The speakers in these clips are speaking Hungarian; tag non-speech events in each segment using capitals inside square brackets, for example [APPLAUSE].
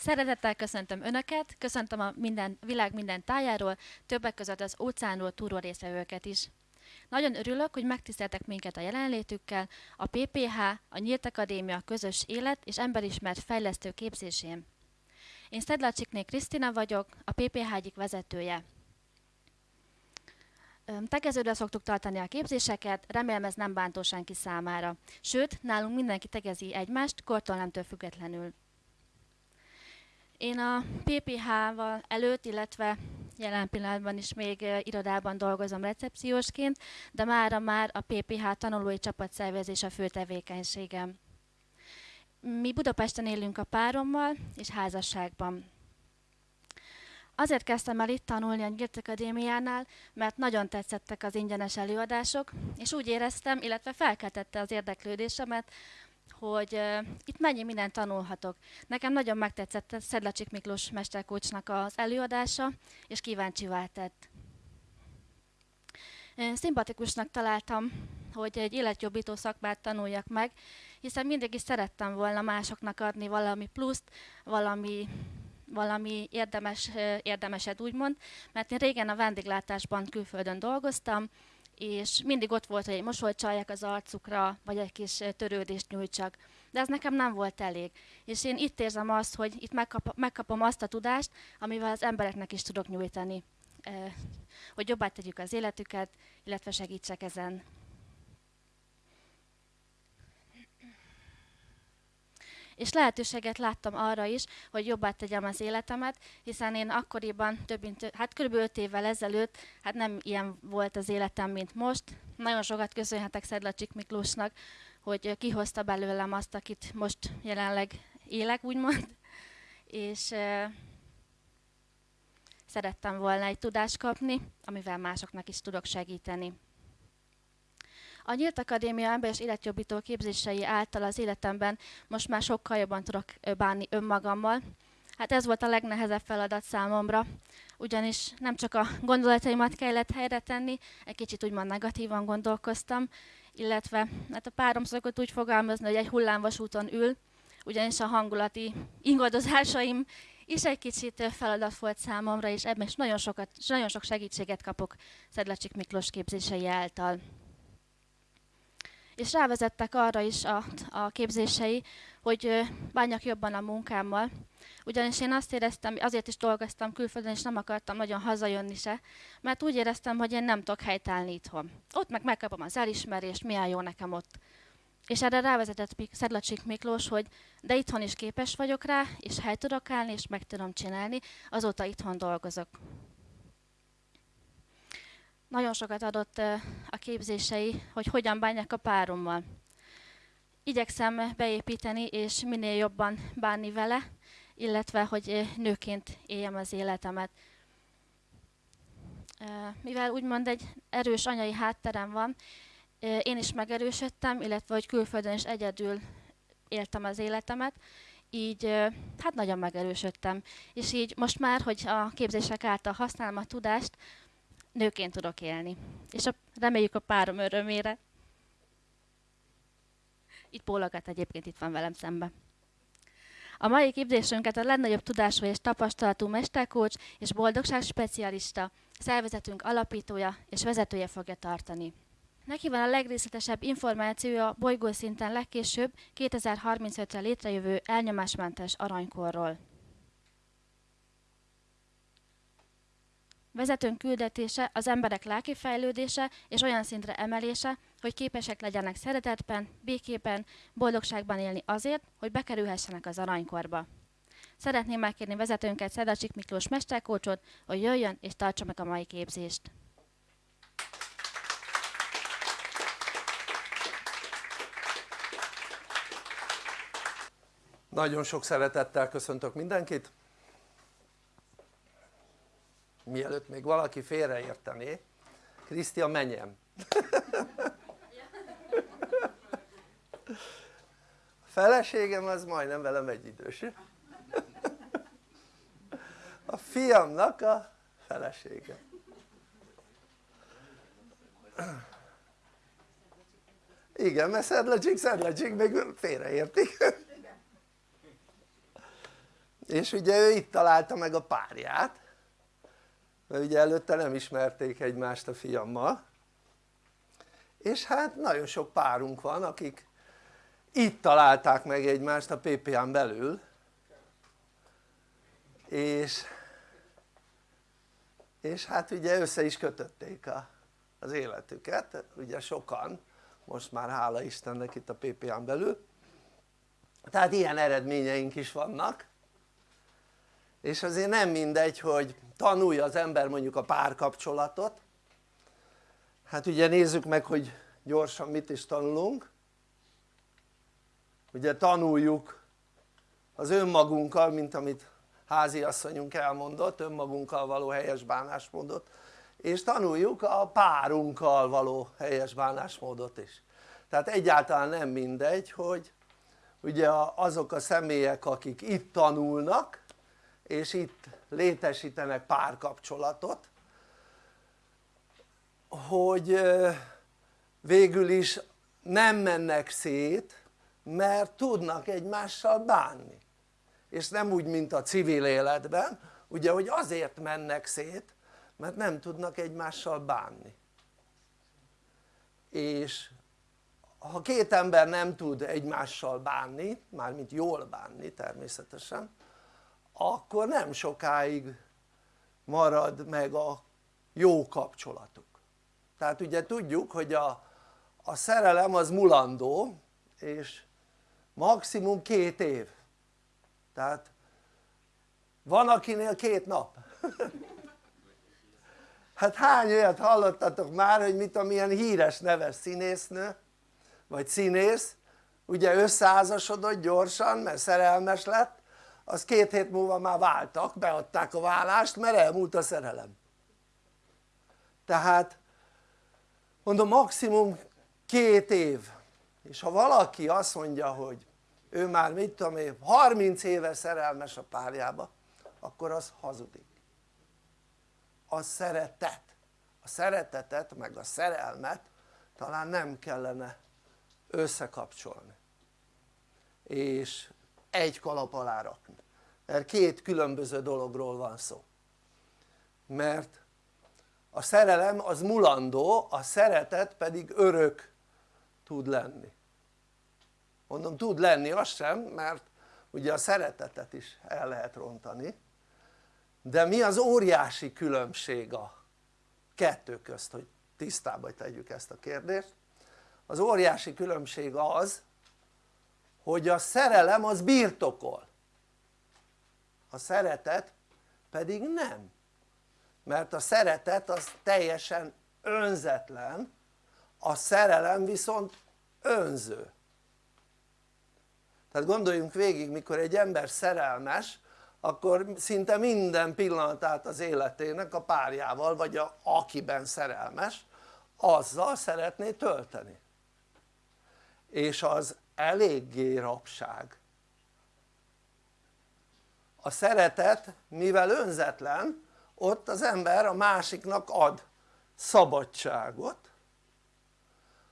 Szeretettel köszöntöm Önöket, köszöntöm a minden, világ minden tájáról, többek között az óceánról túró részvevőket is. Nagyon örülök, hogy megtiszteltek minket a jelenlétükkel a PPH, a Nyílt Akadémia közös élet és emberismert fejlesztő képzésén. Én Szedlacsikné Krisztina vagyok, a PPH egyik vezetője. Tegeződre szoktuk tartani a képzéseket, remélem ez nem bántó senki számára. Sőt, nálunk mindenki tegezi egymást, kortól nemtől függetlenül. Én a PPH-val előtt, illetve jelen pillanatban is még irodában dolgozom recepciósként, de mára már a PPH tanulói csapatszervezés a fő tevékenységem. Mi Budapesten élünk a párommal és házasságban. Azért kezdtem el itt tanulni a Nyílt Akadémiánál, mert nagyon tetszettek az ingyenes előadások, és úgy éreztem, illetve felkeltette az érdeklődésemet, hogy uh, itt mennyi mindent tanulhatok. Nekem nagyon megtetszett Szedlacsik Miklós mesterkócsnak az előadása, és kíváncsi tett. Én szimpatikusnak találtam, hogy egy életjobbító szakmát tanuljak meg, hiszen mindig is szerettem volna másoknak adni valami pluszt, valami valami érdemes, érdemeset úgymond, mert én régen a vendéglátásban külföldön dolgoztam, és mindig ott volt, hogy egy mosolyt csalják az arcukra, vagy egy kis törődést nyújtsak. De ez nekem nem volt elég. És én itt érzem azt, hogy itt megkap, megkapom azt a tudást, amivel az embereknek is tudok nyújtani. Hogy jobbá tegyük az életüket, illetve segítsek ezen. És lehetőséget láttam arra is, hogy jobbá tegyem az életemet, hiszen én akkoriban több mint, hát kb. 5 évvel ezelőtt, hát nem ilyen volt az életem, mint most. Nagyon sokat köszönhetek Szedlacsik Miklósnak, hogy kihozta belőlem azt, akit most jelenleg élek, úgymond. És e, szerettem volna egy tudást kapni, amivel másoknak is tudok segíteni. A Nyílt Akadémia ember és életjobbító képzései által az életemben most már sokkal jobban tudok bánni önmagammal. Hát ez volt a legnehezebb feladat számomra, ugyanis nem csak a gondolataimat kellett helyre tenni, egy kicsit úgymond negatívan gondolkoztam, illetve hát a párom szokott úgy fogalmazni, hogy egy hullámvasúton ül, ugyanis a hangulati ingadozásaim is egy kicsit feladat volt számomra, és ebben is nagyon, sokat, nagyon sok segítséget kapok Szedlacsik Miklós képzései által és rávezettek arra is a, a képzései, hogy bánjak jobban a munkámmal. Ugyanis én azt éreztem, azért is dolgoztam külföldön, és nem akartam nagyon hazajönni se, mert úgy éreztem, hogy én nem tudok helytállni itthon. Ott meg megkapom az elismerést, milyen jó nekem ott. És erre rávezetett Szedlacsik Miklós, hogy de itthon is képes vagyok rá, és hely tudok állni, és meg tudom csinálni, azóta itthon dolgozok nagyon sokat adott a képzései, hogy hogyan bánják a párommal. Igyekszem beépíteni és minél jobban bánni vele, illetve hogy nőként éljem az életemet. Mivel úgymond egy erős anyai hátterem van, én is megerősödtem, illetve hogy külföldön is egyedül éltem az életemet, így hát nagyon megerősödtem. És így most már, hogy a képzések által használom a tudást, nőként tudok élni. És a, reméljük a párom örömére. Itt bólogat egyébként, itt van velem szembe. A mai képzésünket a legnagyobb tudású és tapasztalatú mesterkócs és boldogság specialista, szervezetünk alapítója és vezetője fogja tartani. Neki van a legrészletesebb információja bolygószinten legkésőbb 2035-re létrejövő elnyomásmentes aranykorról. Vezetőnk küldetése az emberek lelki fejlődése és olyan szintre emelése, hogy képesek legyenek szeretetben, békében, boldogságban élni azért, hogy bekerülhessenek az aranykorba. Szeretném megkérni vezetőnket, Szedacsik Miklós mesterkócsot, hogy jöjjön és tartsa meg a mai képzést. Nagyon sok szeretettel köszöntök mindenkit mielőtt még valaki félreértené. Krisztian menjem a feleségem az majdnem velem egyidős a fiamnak a felesége. Igen mert szedlecsik szedlecsik még félreértik. És ugye ő itt találta meg a párját mert ugye előtte nem ismerték egymást a fiammal. És hát nagyon sok párunk van akik itt találták meg egymást a PPA-n belül. És, és hát ugye össze is kötötték a, az életüket, ugye sokan. Most már hála Istennek itt a PPA-n belül. Tehát ilyen eredményeink is vannak és azért nem mindegy hogy tanulja az ember mondjuk a párkapcsolatot. Hát ugye nézzük meg hogy gyorsan mit is tanulunk. Ugye tanuljuk az önmagunkkal mint amit háziasszonyunk elmondott önmagunkkal való helyes bánásmódot. És tanuljuk a párunkkal való helyes bánásmódot is. Tehát egyáltalán nem mindegy hogy ugye azok a személyek akik itt tanulnak és itt létesítenek párkapcsolatot hogy végül is nem mennek szét mert tudnak egymással bánni. És nem úgy mint a civil életben ugye hogy azért mennek szét mert nem tudnak egymással bánni. És ha két ember nem tud egymással bánni, mármint jól bánni természetesen akkor nem sokáig marad meg a jó kapcsolatuk. Tehát ugye tudjuk hogy a, a szerelem az mulandó és maximum két év. Tehát van akinél két nap. [LAUGHS] Hát hány olyat hallottatok már hogy mit a ilyen híres neves színésznő vagy színész ugye összeházasodott gyorsan mert szerelmes lett az két hét múlva már váltak, beadták a vállást mert elmúlt a szerelem. Tehát mondom maximum két év. És ha valaki azt mondja hogy ő már mit tudom én 30 éve szerelmes a párjába akkor az hazudik. Az szeretet. A szeretetet meg a szerelmet talán nem kellene összekapcsolni. És egy kalap alá rakni. Mert két különböző dologról van szó. Mert a szerelem az mulandó, a szeretet pedig örök tud lenni. Mondom tud lenni az sem mert ugye a szeretetet is el lehet rontani. De mi az óriási különbség a kettő közt hogy tisztába tegyük ezt a kérdést? Az óriási különbség az hogy a szerelem az birtokol. A szeretet pedig nem. Mert a szeretet az teljesen önzetlen a szerelem viszont önző. Tehát gondoljunk végig mikor egy ember szerelmes akkor szinte minden pillanatát az életének a párjával vagy a, akiben szerelmes azzal szeretné tölteni. És az eléggé rapság a szeretet mivel önzetlen ott az ember a másiknak ad szabadságot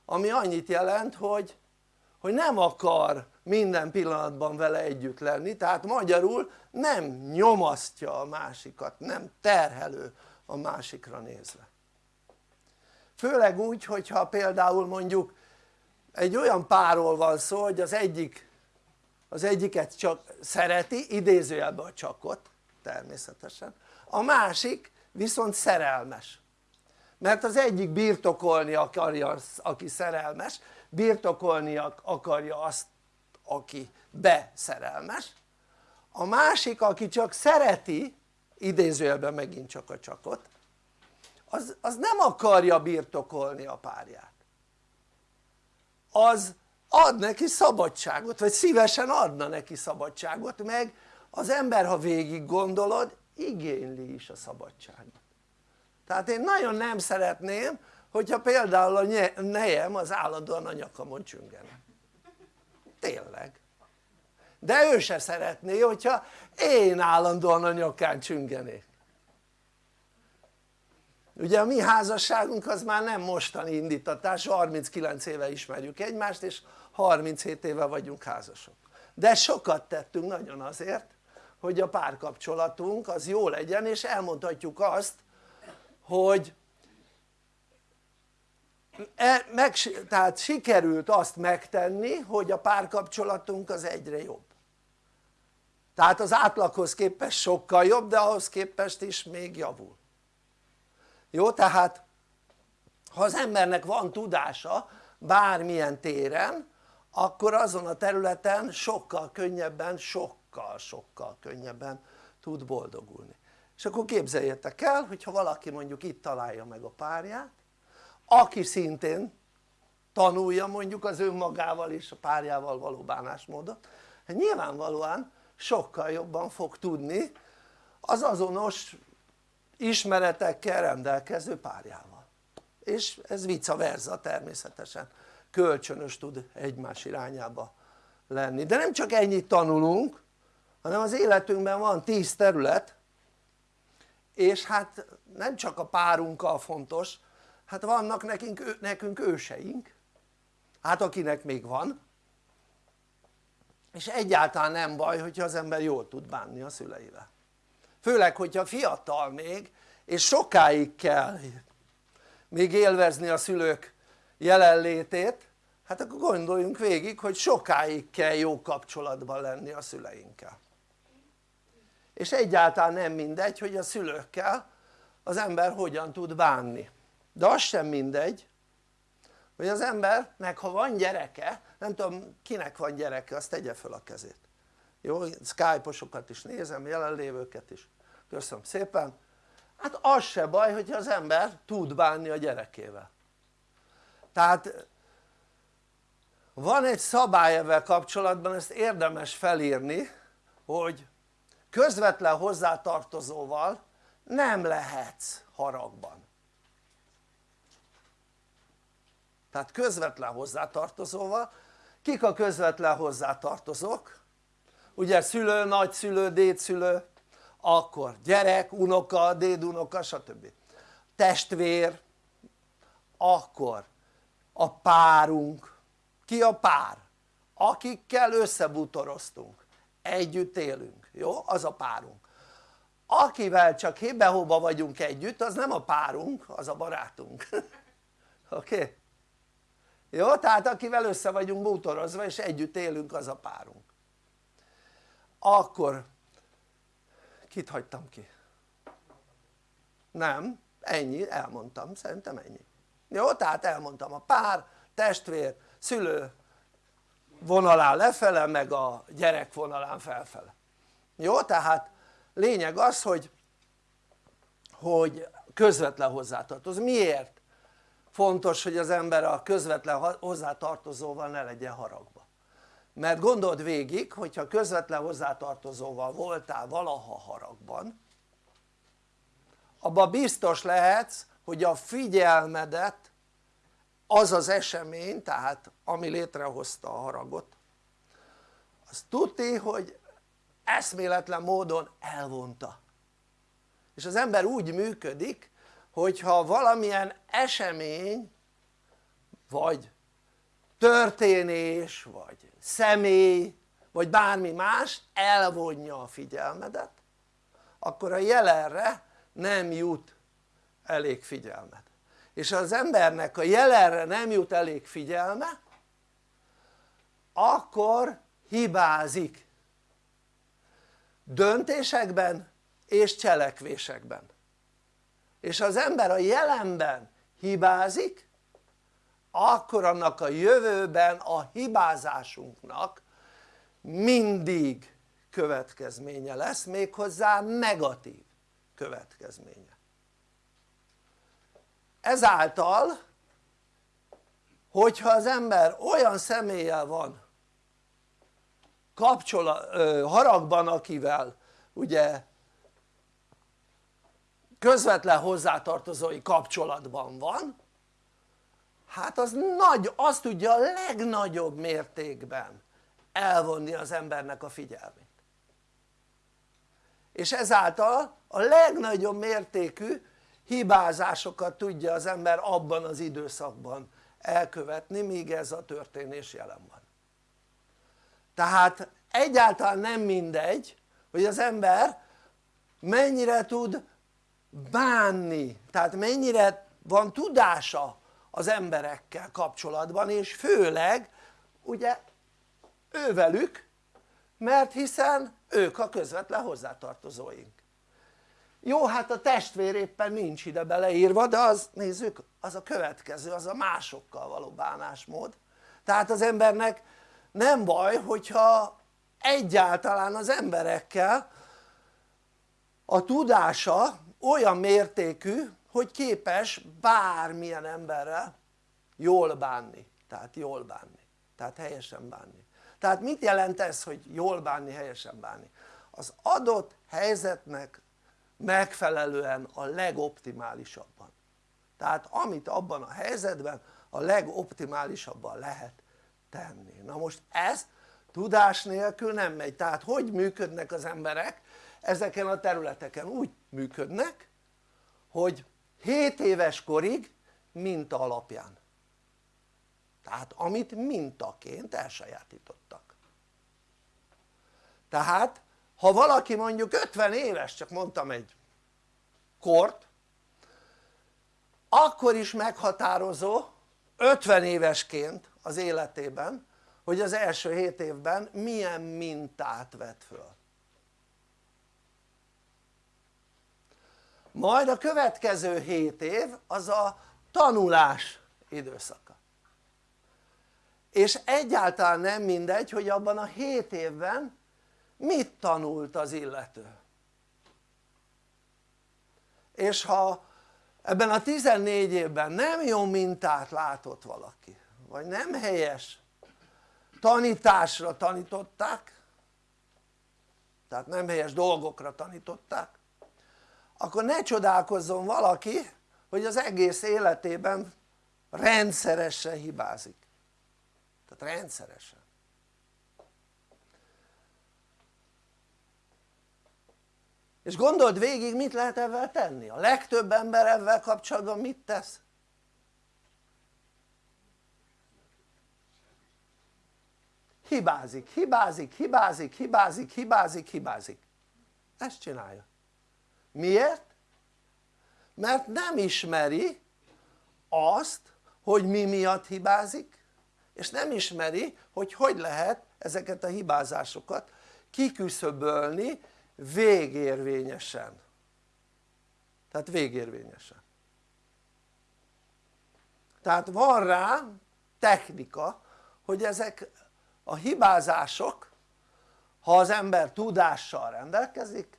ami annyit jelent hogy, hogy nem akar minden pillanatban vele együtt lenni tehát magyarul nem nyomasztja a másikat, nem terhelő a másikra nézve. Főleg úgy hogyha például mondjuk egy olyan párról van szó hogy az egyik az egyiket csak szereti, idézőjelben a csakot természetesen. A másik viszont szerelmes. Mert az egyik birtokolni akarja aki szerelmes birtokolni akarja azt aki beszerelmes. A másik aki csak szereti idézőjelben megint csak a csakot az, az nem akarja birtokolni a párját az ad neki szabadságot vagy szívesen adna neki szabadságot meg az ember ha végig gondolod igényli is a szabadságot. Tehát én nagyon nem szeretném hogyha például a nejem az állandóan a nyakamon csüngene. Tényleg. De ő se szeretné hogyha én állandóan a nyakán csüngenék ugye a mi házasságunk az már nem mostani indítatás 39 éve ismerjük egymást és 37 éve vagyunk házasok. De sokat tettünk nagyon azért hogy a párkapcsolatunk az jó legyen és elmondhatjuk azt hogy e, meg, tehát sikerült azt megtenni hogy a párkapcsolatunk az egyre jobb. Tehát az átlaghoz képest sokkal jobb de ahhoz képest is még javul jó tehát ha az embernek van tudása bármilyen téren akkor azon a területen sokkal könnyebben, sokkal sokkal könnyebben tud boldogulni. És akkor képzeljétek el hogyha valaki mondjuk itt találja meg a párját aki szintén tanulja mondjuk az önmagával és a párjával való bánásmódot hát nyilvánvalóan sokkal jobban fog tudni az azonos ismeretekkel rendelkező párjával. És ez vice versa természetesen. Kölcsönös tud egymás irányába lenni. De nem csak ennyit tanulunk hanem az életünkben van tíz terület és hát nem csak a párunkkal fontos hát vannak nekünk, nekünk őseink. Hát akinek még van. És egyáltalán nem baj hogyha az ember jól tud bánni a szüleivel főleg hogyha fiatal még és sokáig kell még élvezni a szülők jelenlétét hát akkor gondoljunk végig hogy sokáig kell jó kapcsolatban lenni a szüleinkkel. És egyáltalán nem mindegy hogy a szülőkkel az ember hogyan tud bánni. De az sem mindegy hogy az embernek ha van gyereke nem tudom kinek van gyereke azt tegye fel a kezét jó skype-osokat is nézem jelenlévőket is. Köszönöm szépen. Hát az se baj hogyha az ember tud bánni a gyerekével. Tehát van egy szabály ebben kapcsolatban ezt érdemes felírni hogy közvetlen hozzátartozóval nem lehetsz haragban. Tehát közvetlen hozzátartozóval. Kik a közvetlen hozzátartozók? Ugye szülő, nagyszülő, dédszülő akkor gyerek, unoka, dédunoka stb. testvér akkor a párunk ki a pár? akikkel összebútoroztunk együtt élünk, jó? az a párunk akivel csak hébe vagyunk együtt az nem a párunk, az a barátunk [LAUGHS] oké? Okay? jó? tehát akivel össze vagyunk bútorozva és együtt élünk az a párunk akkor kit hagytam ki? nem, ennyi, elmondtam, szerintem ennyi jó? tehát elmondtam a pár, testvér, szülő vonalán lefele meg a gyerek vonalán felfele jó? tehát lényeg az hogy hogy közvetlen hozzátartozó, miért? fontos hogy az ember a közvetlen hozzátartozóval ne legyen haragba mert gondold végig hogyha közvetlen hozzátartozóval voltál valaha haragban abban biztos lehetsz hogy a figyelmedet az az esemény tehát ami létrehozta a haragot az tuti hogy eszméletlen módon elvonta. És az ember úgy működik hogyha valamilyen esemény vagy történés vagy személy vagy bármi más elvonja a figyelmedet akkor a jelenre nem jut elég figyelmet és az embernek a jelenre nem jut elég figyelme akkor hibázik. Döntésekben és cselekvésekben. És az ember a jelenben hibázik akkor annak a jövőben a hibázásunknak mindig következménye lesz méghozzá negatív következménye. Ezáltal hogyha az ember olyan személlyel van kapcsolat, haragban akivel ugye közvetlen hozzátartozói kapcsolatban van hát az nagy, azt tudja a legnagyobb mértékben elvonni az embernek a figyelmét. És ezáltal a legnagyobb mértékű hibázásokat tudja az ember abban az időszakban elkövetni míg ez a történés jelen van. Tehát egyáltalán nem mindegy hogy az ember mennyire tud bánni tehát mennyire van tudása az emberekkel kapcsolatban és főleg ugye ővelük mert hiszen ők a közvetlen hozzátartozóink. Jó hát a testvér éppen nincs ide beleírva de az nézzük az a következő az a másokkal való bánásmód. Tehát az embernek nem baj hogyha egyáltalán az emberekkel a tudása olyan mértékű hogy képes bármilyen emberrel jól bánni. Tehát jól bánni. Tehát helyesen bánni. Tehát mit jelent ez hogy jól bánni helyesen bánni? Az adott helyzetnek megfelelően a legoptimálisabban. Tehát amit abban a helyzetben a legoptimálisabban lehet tenni. Na most ez tudás nélkül nem megy. Tehát hogy működnek az emberek ezeken a területeken? Úgy működnek hogy 7 éves korig minta alapján. Tehát amit mintaként elsajátítottak. Tehát ha valaki mondjuk 50 éves csak mondtam egy kort akkor is meghatározó 50 évesként az életében hogy az első 7 évben milyen mintát vett föl majd a következő 7 év az a tanulás időszaka. És egyáltalán nem mindegy hogy abban a 7 évben mit tanult az illető. És ha ebben a 14 évben nem jó mintát látott valaki vagy nem helyes tanításra tanították tehát nem helyes dolgokra tanították akkor ne csodálkozzon valaki hogy az egész életében rendszeresen hibázik. Tehát rendszeresen. És gondold végig mit lehet ebben tenni, a legtöbb ember ebben kapcsolatban mit tesz? hibázik, hibázik, hibázik, hibázik, hibázik, hibázik. Ezt csinálja miért? mert nem ismeri azt hogy mi miatt hibázik és nem ismeri hogy hogy lehet ezeket a hibázásokat kiküszöbölni végérvényesen tehát végérvényesen tehát van rá technika hogy ezek a hibázások ha az ember tudással rendelkezik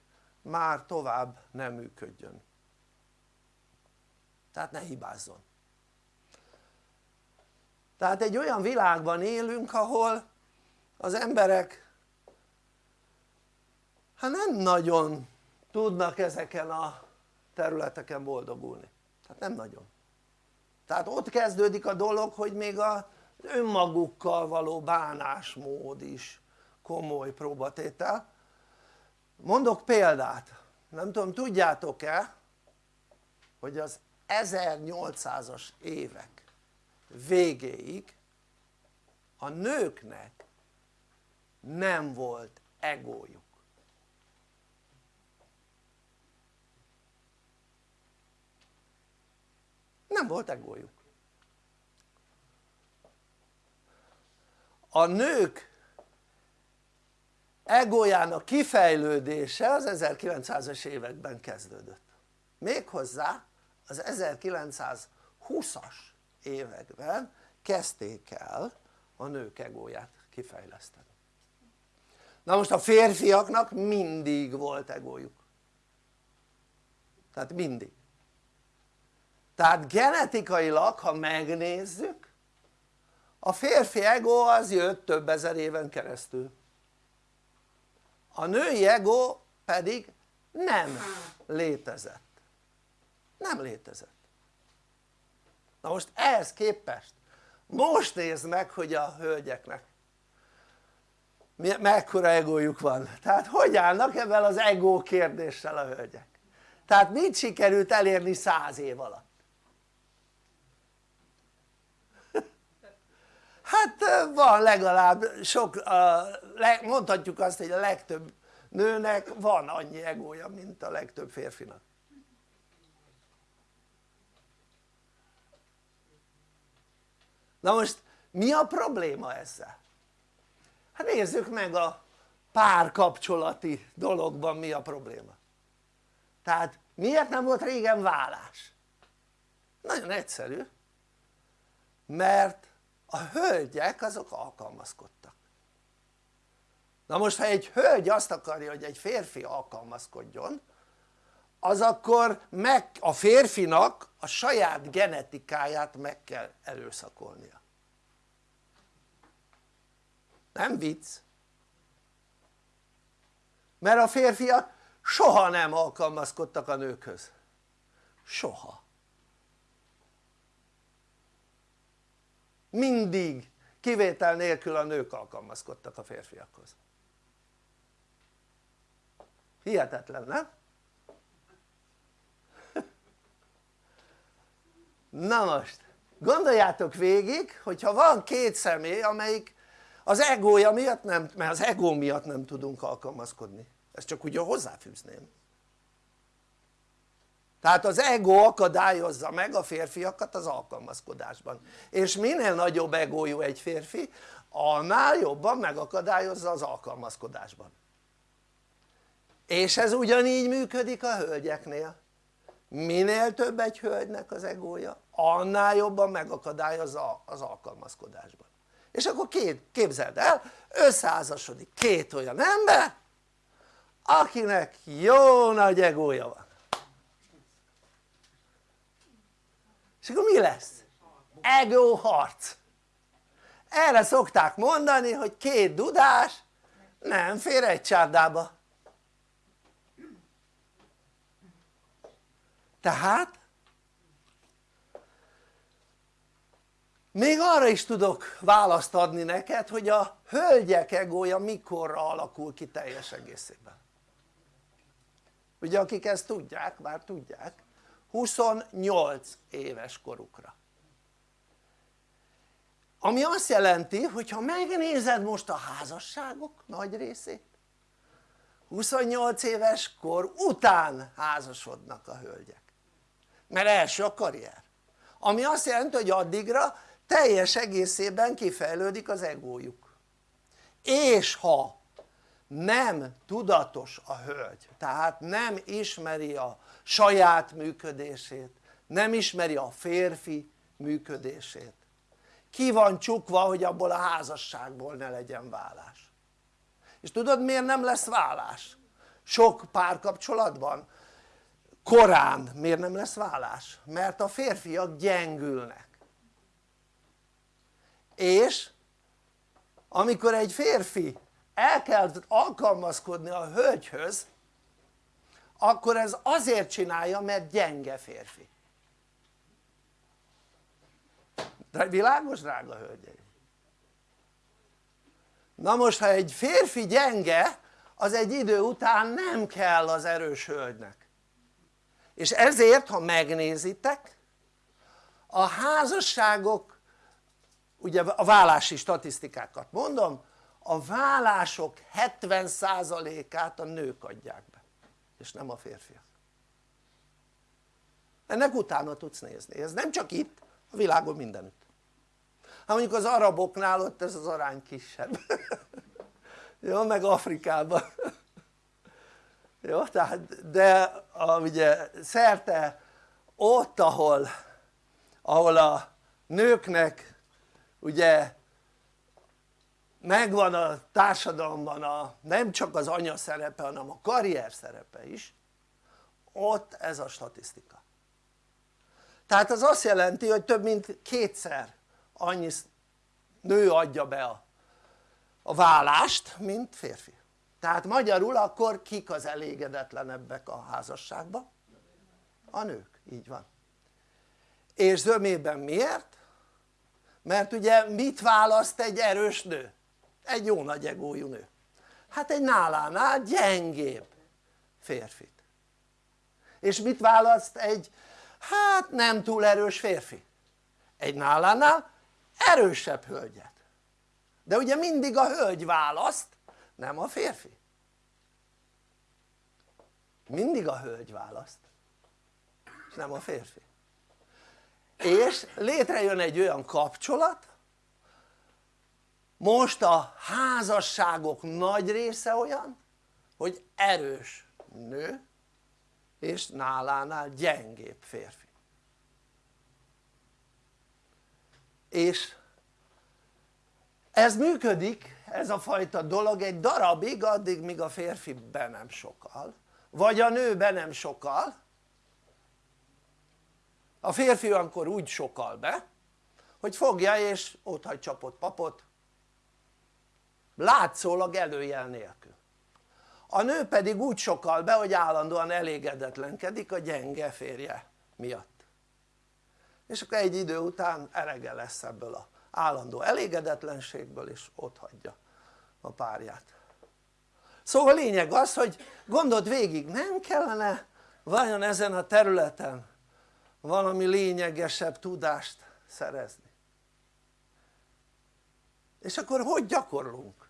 már tovább nem működjön. Tehát ne hibázzon. Tehát egy olyan világban élünk ahol az emberek hát nem nagyon tudnak ezeken a területeken boldogulni. Tehát nem nagyon. Tehát ott kezdődik a dolog hogy még az önmagukkal való bánásmód is komoly próbatétel mondok példát. Nem tudom tudjátok-e hogy az 1800-as évek végéig a nőknek nem volt egójuk. Nem volt egójuk. A nők egójának kifejlődése az 1900-as években kezdődött. Méghozzá az 1920-as években kezdték el a nők egóját kifejleszteni. Na most a férfiaknak mindig volt egójuk. Tehát mindig. Tehát genetikailag ha megnézzük a férfi ego az jött több ezer éven keresztül a női ego pedig nem létezett. Nem létezett. Na most ehhez képest most nézd meg hogy a hölgyeknek mekkora egójuk van. Tehát hogy állnak ebben az ego kérdéssel a hölgyek? Tehát mit sikerült elérni száz év alatt hát van legalább sok mondhatjuk azt hogy a legtöbb nőnek van annyi egója mint a legtöbb férfinak na most mi a probléma ezzel? hát nézzük meg a párkapcsolati dologban mi a probléma tehát miért nem volt régen vállás? nagyon egyszerű mert a hölgyek azok alkalmazkodtak. Na most ha egy hölgy azt akarja hogy egy férfi alkalmazkodjon az akkor meg, a férfinak a saját genetikáját meg kell erőszakolnia. Nem vicc. Mert a férfiak soha nem alkalmazkodtak a nőkhöz. Soha mindig kivétel nélkül a nők alkalmazkodtak a férfiakhoz. Hihetetlen nem? na most gondoljátok végig hogyha van két személy amelyik az egója miatt nem, mert az egó miatt nem tudunk alkalmazkodni. Ezt csak ugye hozzáfűzném tehát az ego akadályozza meg a férfiakat az alkalmazkodásban. És minél nagyobb egójú egy férfi annál jobban megakadályozza az alkalmazkodásban. És ez ugyanígy működik a hölgyeknél. Minél több egy hölgynek az egója annál jobban megakadályozza az alkalmazkodásban. És akkor két, képzeld el összeházasodik két olyan ember akinek jó nagy egója van és akkor mi lesz? ego harc. Erre szokták mondani hogy két dudás nem fér egy csárdába. Tehát még arra is tudok választ adni neked hogy a hölgyek egója mikorra alakul ki teljes egészében. Ugye akik ezt tudják, már tudják 28 éves korukra. Ami azt jelenti hogy ha megnézed most a házasságok nagy részét 28 éves kor után házasodnak a hölgyek. Mert első a karrier. Ami azt jelenti hogy addigra teljes egészében kifejlődik az egójuk. És ha nem tudatos a hölgy tehát nem ismeri a saját működését nem ismeri a férfi működését ki van csukva hogy abból a házasságból ne legyen vállás és tudod miért nem lesz vállás? sok párkapcsolatban korán miért nem lesz vállás? mert a férfiak gyengülnek és amikor egy férfi el kell alkalmazkodni a hölgyhöz akkor ez azért csinálja mert gyenge férfi. Világos drága hölgyeim? na most ha egy férfi gyenge az egy idő után nem kell az erős hölgynek. És ezért ha megnézitek a házasságok ugye a vállási statisztikákat mondom a vállások 70%-át a nők adják be és nem a férfiak. Ennek utána tudsz nézni, ez nem csak itt, a világon mindenütt. Hát mondjuk az araboknál ott ez az arány kisebb. [LAUGHS] Jó meg Afrikában. [LAUGHS] Jó tehát de a, ugye szerte ott ahol ahol a nőknek ugye megvan a társadalomban a, nem csak az anya szerepe hanem a karrier szerepe is ott ez a statisztika tehát az azt jelenti hogy több mint kétszer annyi nő adja be a, a vállást mint férfi tehát magyarul akkor kik az elégedetlenebbek a házasságban? a nők, így van és zömében miért? mert ugye mit választ egy erős nő? Egy jó nagy egójú nő. Hát egy nálánál gyengébb férfit és mit választ egy hát nem túl erős férfi? egy nálánál erősebb hölgyet. De ugye mindig a hölgy választ nem a férfi. Mindig a hölgy választ és nem a férfi. És létrejön egy olyan kapcsolat most a házasságok nagy része olyan hogy erős nő és nálánál gyengébb férfi. És ez működik ez a fajta dolog egy darabig addig míg a férfi be nem sokal vagy a nő be nem sokal. A férfi akkor úgy sokal be hogy fogja és hagy csapott papot látszólag előjel nélkül. A nő pedig úgy sokal be hogy állandóan elégedetlenkedik a gyenge férje miatt. És akkor egy idő után erege lesz ebből a állandó elégedetlenségből és ott hagyja a párját. Szóval a lényeg az hogy gondold végig nem kellene vajon ezen a területen valami lényegesebb tudást szerezni? És akkor hogy gyakorlunk?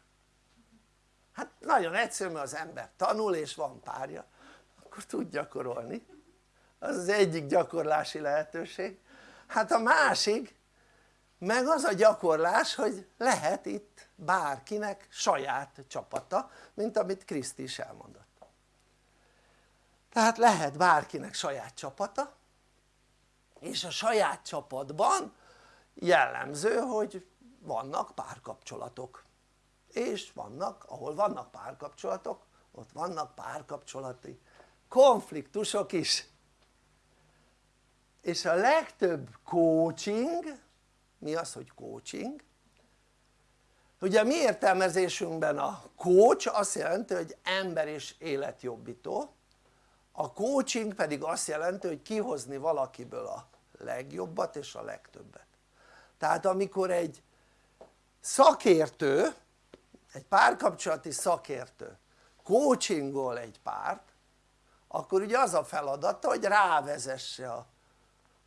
Nagyon egyszerű mert az ember tanul és van párja. Akkor tud gyakorolni. Az az egyik gyakorlási lehetőség. Hát a másik meg az a gyakorlás hogy lehet itt bárkinek saját csapata mint amit Kriszti is elmondott. Tehát lehet bárkinek saját csapata és a saját csapatban jellemző hogy vannak párkapcsolatok és vannak, ahol vannak párkapcsolatok ott vannak párkapcsolati konfliktusok is és a legtöbb coaching mi az hogy coaching? ugye mi értelmezésünkben a coach azt jelenti hogy ember és életjobbító a coaching pedig azt jelenti hogy kihozni valakiből a legjobbat és a legtöbbet tehát amikor egy szakértő egy párkapcsolati szakértő coachingol egy párt akkor ugye az a feladata hogy rávezesse a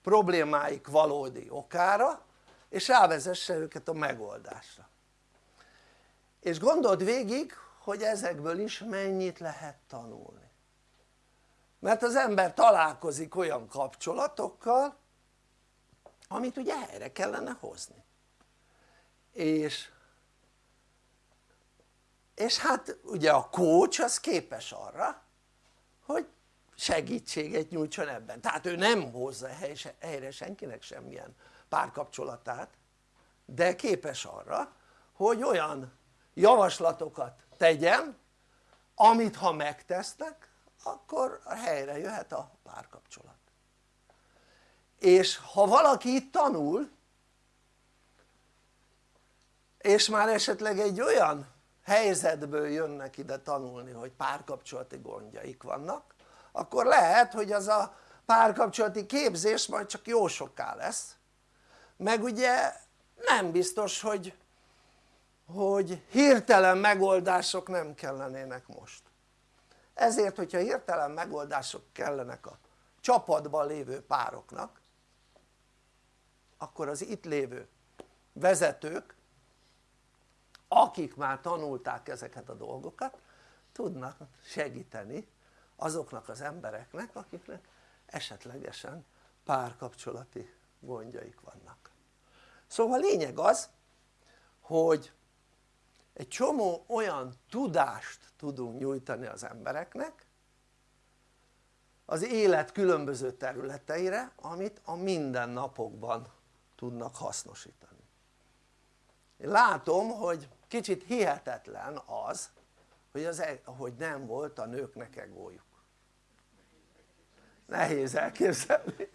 problémáik valódi okára és rávezesse őket a megoldásra. És gondold végig hogy ezekből is mennyit lehet tanulni. Mert az ember találkozik olyan kapcsolatokkal amit ugye helyre kellene hozni. És és hát ugye a coach az képes arra hogy segítséget nyújtson ebben. Tehát ő nem hozza helyre senkinek semmilyen párkapcsolatát de képes arra hogy olyan javaslatokat tegyen amit ha megtesznek akkor helyre jöhet a párkapcsolat. És ha valaki itt tanul és már esetleg egy olyan helyzetből jönnek ide tanulni hogy párkapcsolati gondjaik vannak akkor lehet hogy az a párkapcsolati képzés majd csak jó soká lesz. Meg ugye nem biztos hogy hogy hirtelen megoldások nem kellenének most. Ezért hogyha hirtelen megoldások kellenek a csapatban lévő pároknak akkor az itt lévő vezetők akik már tanulták ezeket a dolgokat tudnak segíteni azoknak az embereknek akiknek esetlegesen párkapcsolati gondjaik vannak. Szóval lényeg az hogy egy csomó olyan tudást tudunk nyújtani az embereknek az élet különböző területeire amit a mindennapokban tudnak hasznosítani. Látom hogy kicsit hihetetlen az hogy, az, hogy nem volt a nőknek egójuk nehéz elképzelni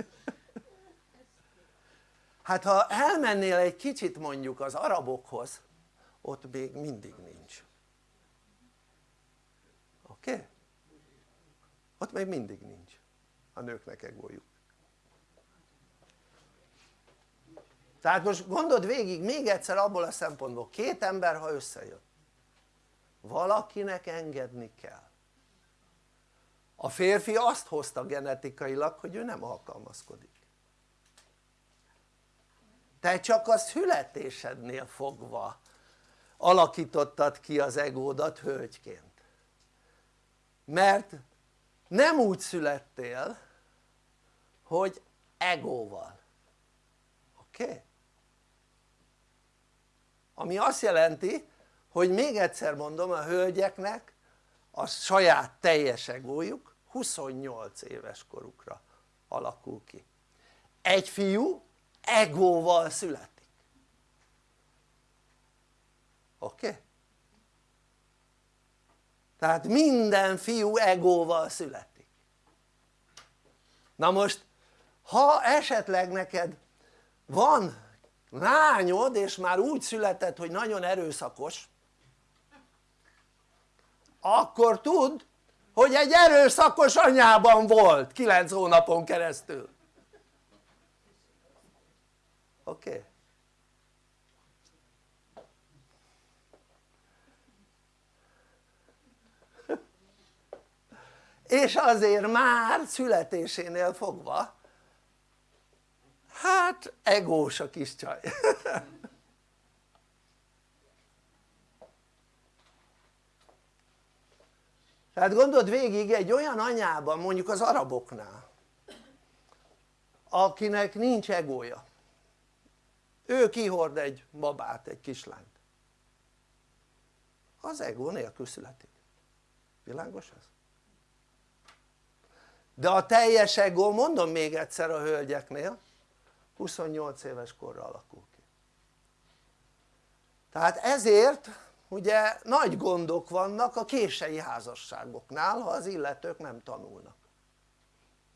hát ha elmennél egy kicsit mondjuk az arabokhoz ott még mindig nincs oké? Okay? ott még mindig nincs a nőknek egójuk tehát most gondold végig még egyszer abból a szempontból két ember ha összejön valakinek engedni kell a férfi azt hozta genetikailag hogy ő nem alkalmazkodik te csak a születésednél fogva alakítottad ki az egódat hölgyként mert nem úgy születtél hogy egóval oké? Okay? Ami azt jelenti hogy még egyszer mondom a hölgyeknek a saját teljes egójuk 28 éves korukra alakul ki. Egy fiú egóval születik. Oké? Tehát minden fiú egóval születik. Na most ha esetleg neked van lányod és már úgy született hogy nagyon erőszakos akkor tudd hogy egy erőszakos anyában volt 9 hónapon keresztül oké? Okay? és azért már születésénél fogva hát egós a kis csaj. [LAUGHS] Tehát gondold végig egy olyan anyában mondjuk az araboknál akinek nincs egója. Ő kihord egy babát, egy kislányt. Az egó nélkül születik. Világos ez? de a teljes ego mondom még egyszer a hölgyeknél 28 éves korra alakul ki. Tehát ezért ugye nagy gondok vannak a kései házasságoknál ha az illetők nem tanulnak.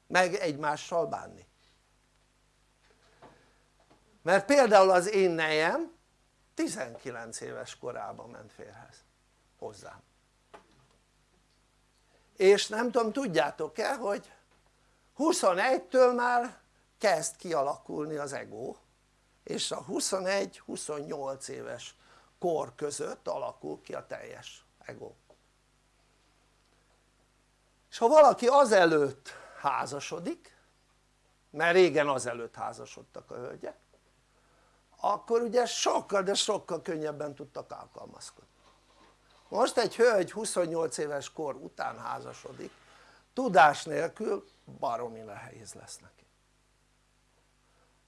Meg egymással bánni. Mert például az én nejem 19 éves korában ment férhez hozzám. És nem tudom tudjátok-e hogy 21-től már kezd kialakulni az ego és a 21-28 éves kor között alakul ki a teljes ego. És ha valaki azelőtt házasodik mert régen azelőtt házasodtak a hölgyek akkor ugye sokkal de sokkal könnyebben tudtak alkalmazkodni. Most egy hölgy 28 éves kor után házasodik tudás nélkül baromi nehéz lesz neki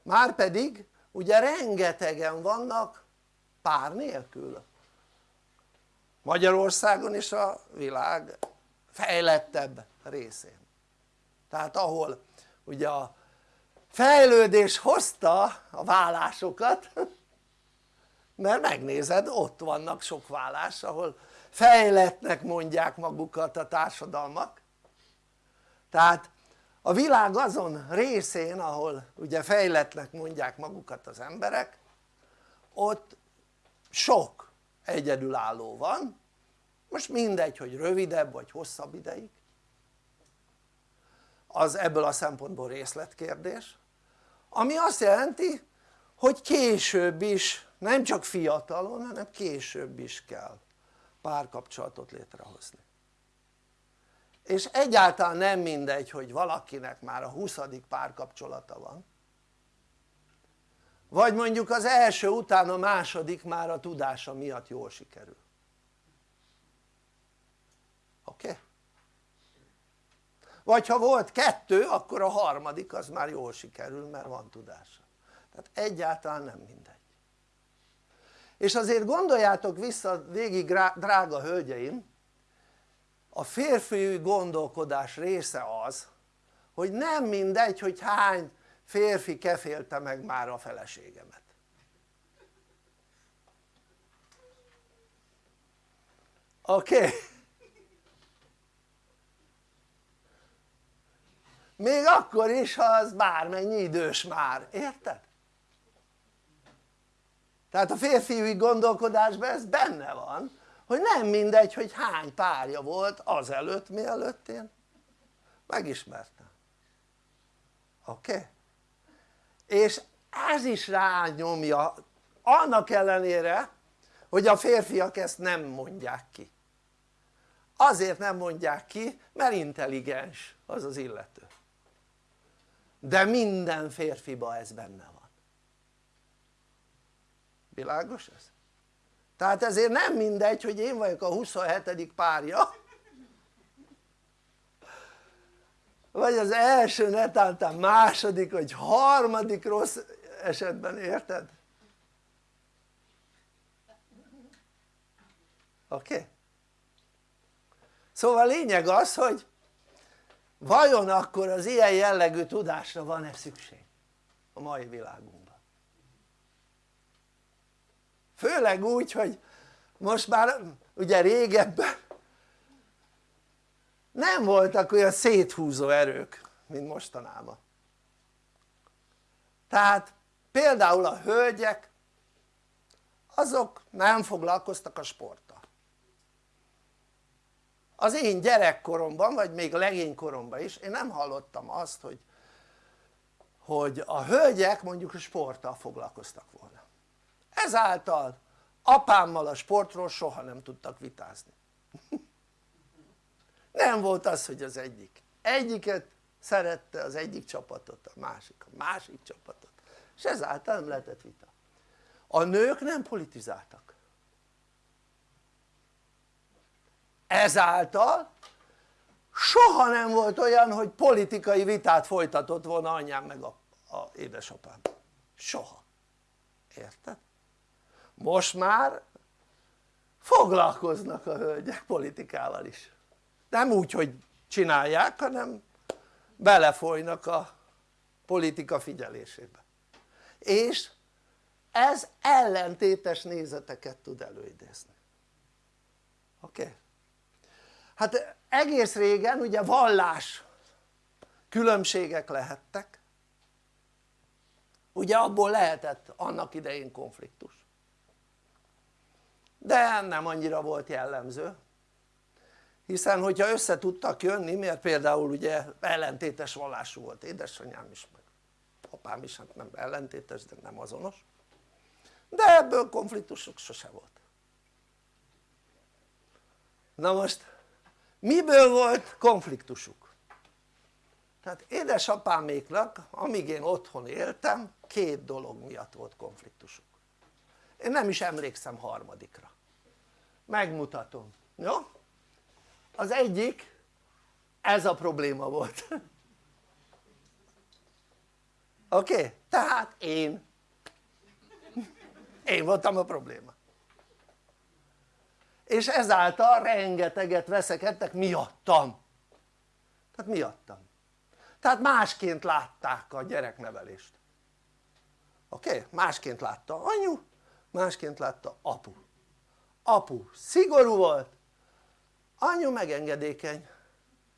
márpedig ugye rengetegen vannak pár nélkül. Magyarországon és a világ fejlettebb részén. Tehát ahol ugye a fejlődés hozta a vállásokat [LAUGHS] mert megnézed ott vannak sok vállás ahol fejletnek mondják magukat a társadalmak. Tehát a világ azon részén ahol ugye fejletnek mondják magukat az emberek ott sok egyedülálló van. Most mindegy hogy rövidebb vagy hosszabb ideig. Az ebből a szempontból részletkérdés. Ami azt jelenti hogy később is nem csak fiatalon hanem később is kell párkapcsolatot létrehozni és egyáltalán nem mindegy hogy valakinek már a 20. párkapcsolata van vagy mondjuk az első után a második már a tudása miatt jól sikerül oké? Okay? vagy ha volt kettő akkor a harmadik az már jól sikerül mert van tudása tehát egyáltalán nem mindegy és azért gondoljátok vissza végig drága hölgyeim a férfi gondolkodás része az hogy nem mindegy hogy hány férfi kefélte meg már a feleségemet oké? Okay? még akkor is ha az bármennyi idős már, érted? tehát a férfiúi gondolkodásban ez benne van hogy nem mindegy hogy hány párja volt azelőtt mielőtt én megismertem oké? Okay? és ez is rányomja annak ellenére hogy a férfiak ezt nem mondják ki azért nem mondják ki mert intelligens az az illető de minden férfiba ez benne van világos ez? Tehát ezért nem mindegy hogy én vagyok a 27. párja vagy az első netántán második vagy harmadik rossz esetben, érted? oké? Okay? szóval a lényeg az hogy vajon akkor az ilyen jellegű tudásra van-e szükség a mai világunkban főleg úgy hogy most már ugye régebben nem voltak olyan széthúzó erők mint mostanában. Tehát például a hölgyek azok nem foglalkoztak a sporttal. Az én gyerekkoromban vagy még a legénykoromban is én nem hallottam azt hogy hogy a hölgyek mondjuk a sporttal foglalkoztak volna ezáltal apámmal a sportról soha nem tudtak vitázni. [LAUGHS] Nem volt az hogy az egyik. Egyiket szerette az egyik csapatot, a másik a másik csapatot. És ezáltal nem lehetett vita. A nők nem politizáltak. Ezáltal soha nem volt olyan hogy politikai vitát folytatott volna anyám meg a, a édesapám. Soha, érted? Most már foglalkoznak a hölgyek politikával is. Nem úgy hogy csinálják hanem belefolynak a politika figyelésébe. És ez ellentétes nézeteket tud előidézni. Oké? Hát egész régen ugye vallás különbségek lehettek. Ugye abból lehetett annak idején konfliktus de nem annyira volt jellemző. Hiszen hogyha össze tudtak jönni mert például ugye ellentétes vallású volt édesanyám is meg apám is hát nem ellentétes de nem azonos. De ebből konfliktusok sose volt. Na most miből volt konfliktusuk? tehát édesapáméknak amíg én otthon éltem két dolog miatt volt konfliktusuk. Én nem is emlékszem harmadikra megmutatom, jó? az egyik ez a probléma volt [LAUGHS] oké? Okay? tehát én [LAUGHS] én voltam a probléma és ezáltal rengeteget veszekedtek miattam tehát miattam tehát másként látták a gyereknevelést oké? Okay? másként látta anyu másként látta apu apu szigorú volt anyu megengedékeny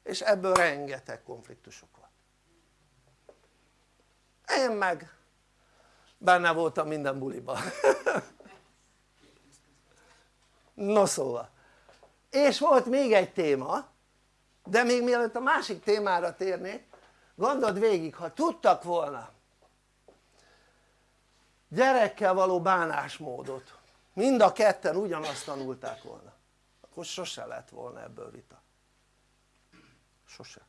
és ebből rengeteg konfliktusok van én meg benne voltam minden buliban. [LAUGHS] No szóval. És volt még egy téma de még mielőtt a másik témára térnék gondold végig ha tudtak volna gyerekkel való bánásmódot mind a ketten ugyanazt tanulták volna. Akkor sose lett volna ebből vita. Sose.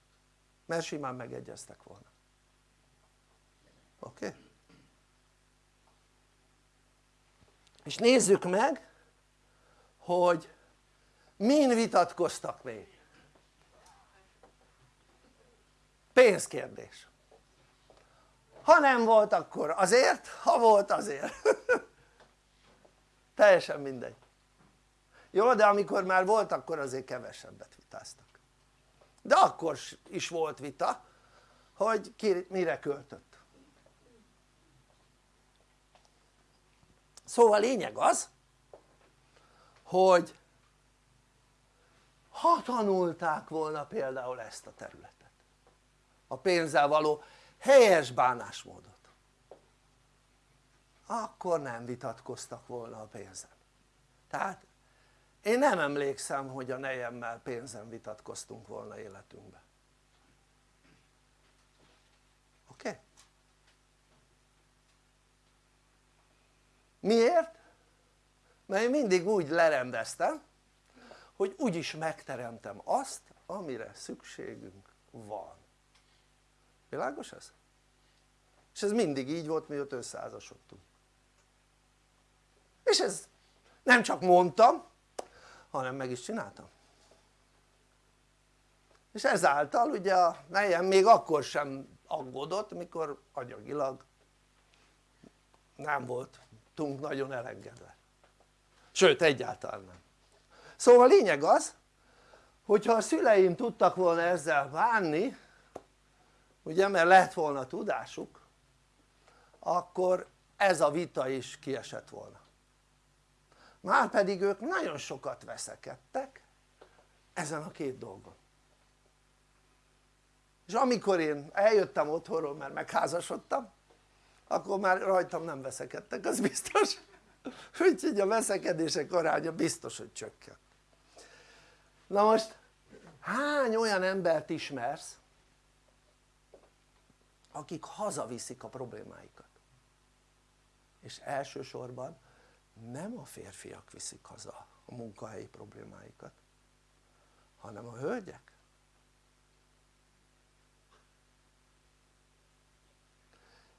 Mert simán megegyeztek volna. Oké? És nézzük meg hogy min vitatkoztak még. Pénzkérdés. Ha nem volt akkor azért, ha volt azért [LAUGHS] teljesen mindegy. Jó de amikor már volt akkor azért kevesebbet vitáztak. De akkor is volt vita hogy ki mire költött. Szóval lényeg az hogy ha tanulták volna például ezt a területet a pénzzel való helyes bánásmódot akkor nem vitatkoztak volna a pénzen tehát én nem emlékszem hogy a nejemmel pénzen vitatkoztunk volna életünkben oké? Miért? mert én mindig úgy lerendeztem hogy úgyis megteremtem azt amire szükségünk van világos ez? és ez mindig így volt mióta összeházasodtunk és ez nem csak mondtam hanem meg is csináltam. És ezáltal ugye a nejem még akkor sem aggódott mikor anyagilag nem voltunk nagyon elengedve. Sőt egyáltalán nem. Szóval a lényeg az hogyha a szüleim tudtak volna ezzel bánni ugye mert lett volna tudásuk akkor ez a vita is kiesett volna márpedig ők nagyon sokat veszekedtek ezen a két dolgon. És amikor én eljöttem otthonról mert megházasodtam akkor már rajtam nem veszekedtek az biztos. [LAUGHS] Úgyhogy a veszekedések aránya biztos hogy csökkent. Na most hány olyan embert ismersz akik hazaviszik a problémáikat? És elsősorban nem a férfiak viszik haza a munkahelyi problémáikat hanem a hölgyek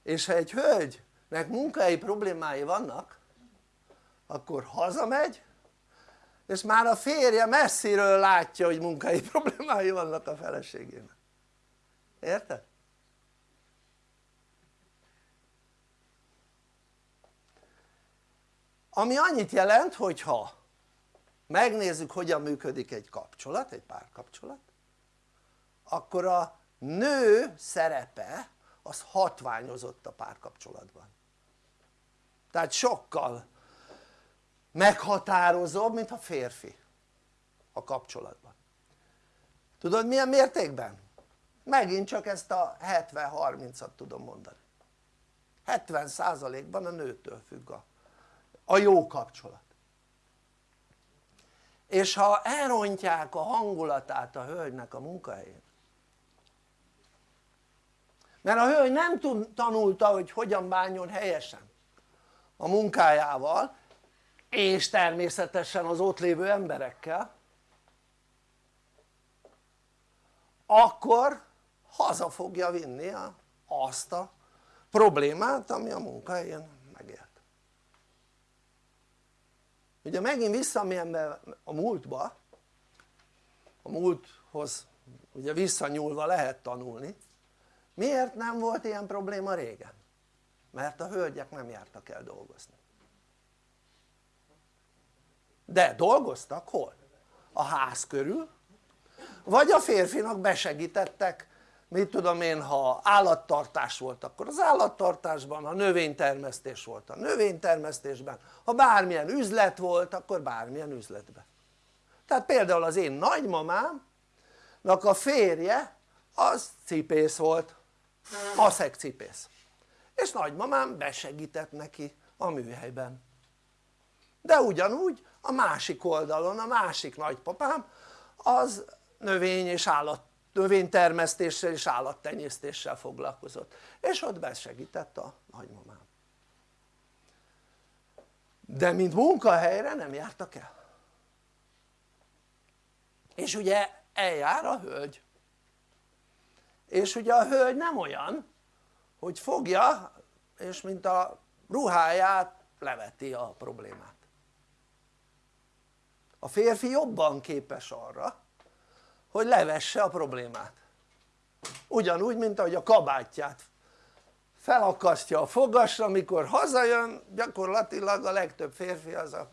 és ha egy hölgynek munkahelyi problémái vannak akkor hazamegy és már a férje messziről látja hogy munkai problémái vannak a feleségének érted? Ami annyit jelent hogyha megnézzük hogyan működik egy kapcsolat, egy párkapcsolat akkor a nő szerepe az hatványozott a párkapcsolatban. Tehát sokkal meghatározóbb mint a férfi a kapcsolatban. Tudod milyen mértékben? megint csak ezt a 70-30-at tudom mondani. 70%-ban a nőtől függ a, a jó kapcsolat. És ha elrontják a hangulatát a hölgynek a munkahelyén mert a hölgy nem tanulta hogy hogyan bánjon helyesen a munkájával és természetesen az ott lévő emberekkel akkor haza fogja vinni azt a problémát ami a munkahelyén ugye megint visszamérem be a múltba a múlthoz ugye visszanyúlva lehet tanulni miért nem volt ilyen probléma régen? mert a hölgyek nem jártak el dolgozni de dolgoztak hol? a ház körül vagy a férfinak besegítettek mit tudom én ha állattartás volt akkor az állattartásban, ha növénytermesztés volt a növénytermesztésben, ha bármilyen üzlet volt akkor bármilyen üzletben tehát például az én nagymamámnak a férje az cipész volt, maszek cipész. És nagymamám besegített neki a műhelyben. De ugyanúgy a másik oldalon a másik nagypapám az növény és állat növénytermesztéssel és állattenyésztéssel foglalkozott. És ott besegített a nagymamám. De mint munkahelyre nem jártak el. És ugye eljár a hölgy. És ugye a hölgy nem olyan hogy fogja és mint a ruháját leveti a problémát. A férfi jobban képes arra hogy levesse a problémát. Ugyanúgy mint ahogy a kabátját. Felakasztja a fogasra amikor hazajön gyakorlatilag a legtöbb férfi az a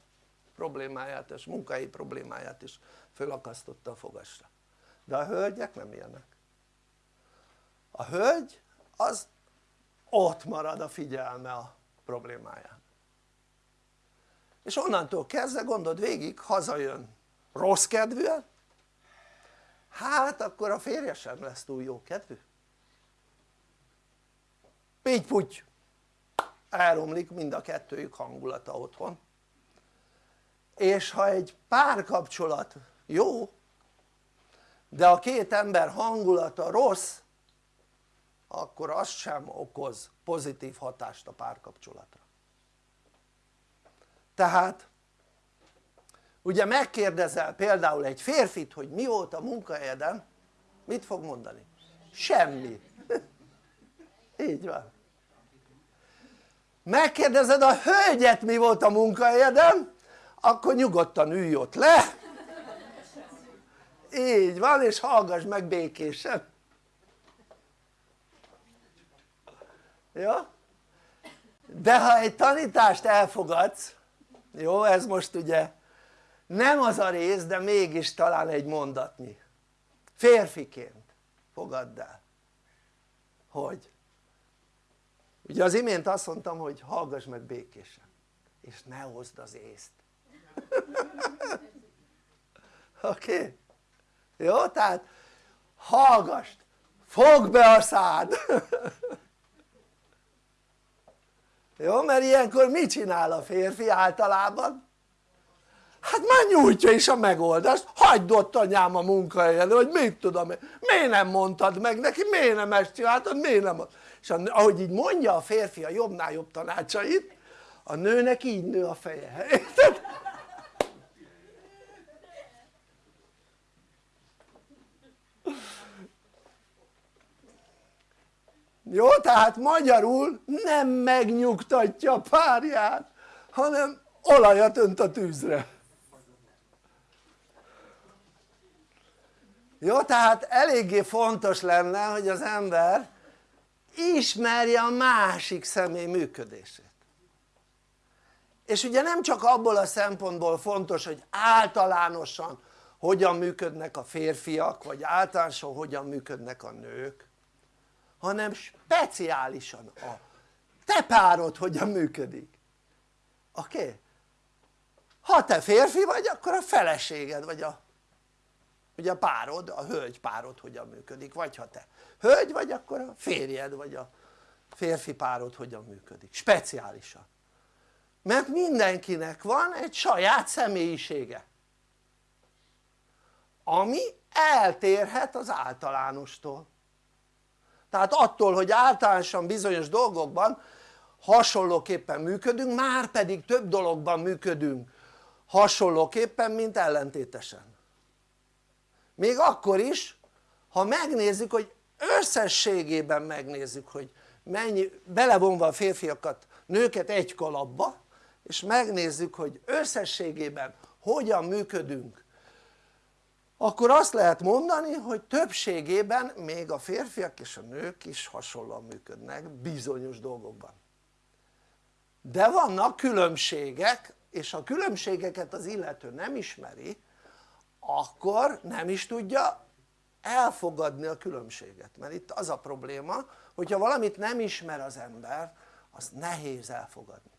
problémáját és munkai problémáját is felakasztotta a fogasra. De a hölgyek nem ilyenek. A hölgy az ott marad a figyelme a problémáján. És onnantól kezdve gondold végig hazajön. Rossz kedvűen hát akkor a férje sem lesz túl jó kedvű. Puty. Elromlik mind a kettőjük hangulata otthon. És ha egy párkapcsolat jó de a két ember hangulata rossz akkor az sem okoz pozitív hatást a párkapcsolatra. Tehát ugye megkérdezel például egy férfit hogy mi volt a munkahelyeden mit fog mondani? semmi. [LAUGHS] Így van. Megkérdezed a hölgyet mi volt a munkahelyeden akkor nyugodtan ülj ott le. Így van és hallgass meg békésen. Jó? de ha egy tanítást elfogadsz jó ez most ugye nem az a rész de mégis talán egy mondatnyi férfiként fogadd el hogy ugye az imént azt mondtam hogy hallgass meg békésen és ne hozd az észt [LAUGHS] oké? Okay? jó? tehát hallgass fogd be a szád [LAUGHS] jó? mert ilyenkor mit csinál a férfi általában? Hát már nyújtja is a megoldást, hagyd ott anyám a munkahelyen, hogy mit tudom én, miért nem mondtad meg neki, miért nem ezt csináltad, miért nem és ahogy így mondja a férfi a jobbnál jobb tanácsait a nőnek így nő a feje, érted? jó? tehát magyarul nem megnyugtatja a párját hanem olajat önt a tűzre jó? tehát eléggé fontos lenne hogy az ember ismerje a másik személy működését és ugye nem csak abból a szempontból fontos hogy általánosan hogyan működnek a férfiak vagy általánosan hogyan működnek a nők hanem speciálisan a te párod hogyan működik oké? Okay? ha te férfi vagy akkor a feleséged vagy a ugye a párod, a hölgy párod hogyan működik? Vagy ha te hölgy vagy akkor a férjed vagy a férfi párod hogyan működik, speciálisan. Mert mindenkinek van egy saját személyisége ami eltérhet az általánostól. Tehát attól hogy általánosan bizonyos dolgokban hasonlóképpen működünk már pedig több dologban működünk hasonlóképpen mint ellentétesen még akkor is ha megnézzük hogy összességében megnézzük hogy mennyi belevonva a férfiakat nőket egy kalapba és megnézzük hogy összességében hogyan működünk akkor azt lehet mondani hogy többségében még a férfiak és a nők is hasonlóan működnek bizonyos dolgokban. De vannak különbségek és a különbségeket az illető nem ismeri akkor nem is tudja elfogadni a különbséget. Mert itt az a probléma hogyha valamit nem ismer az ember az nehéz elfogadni.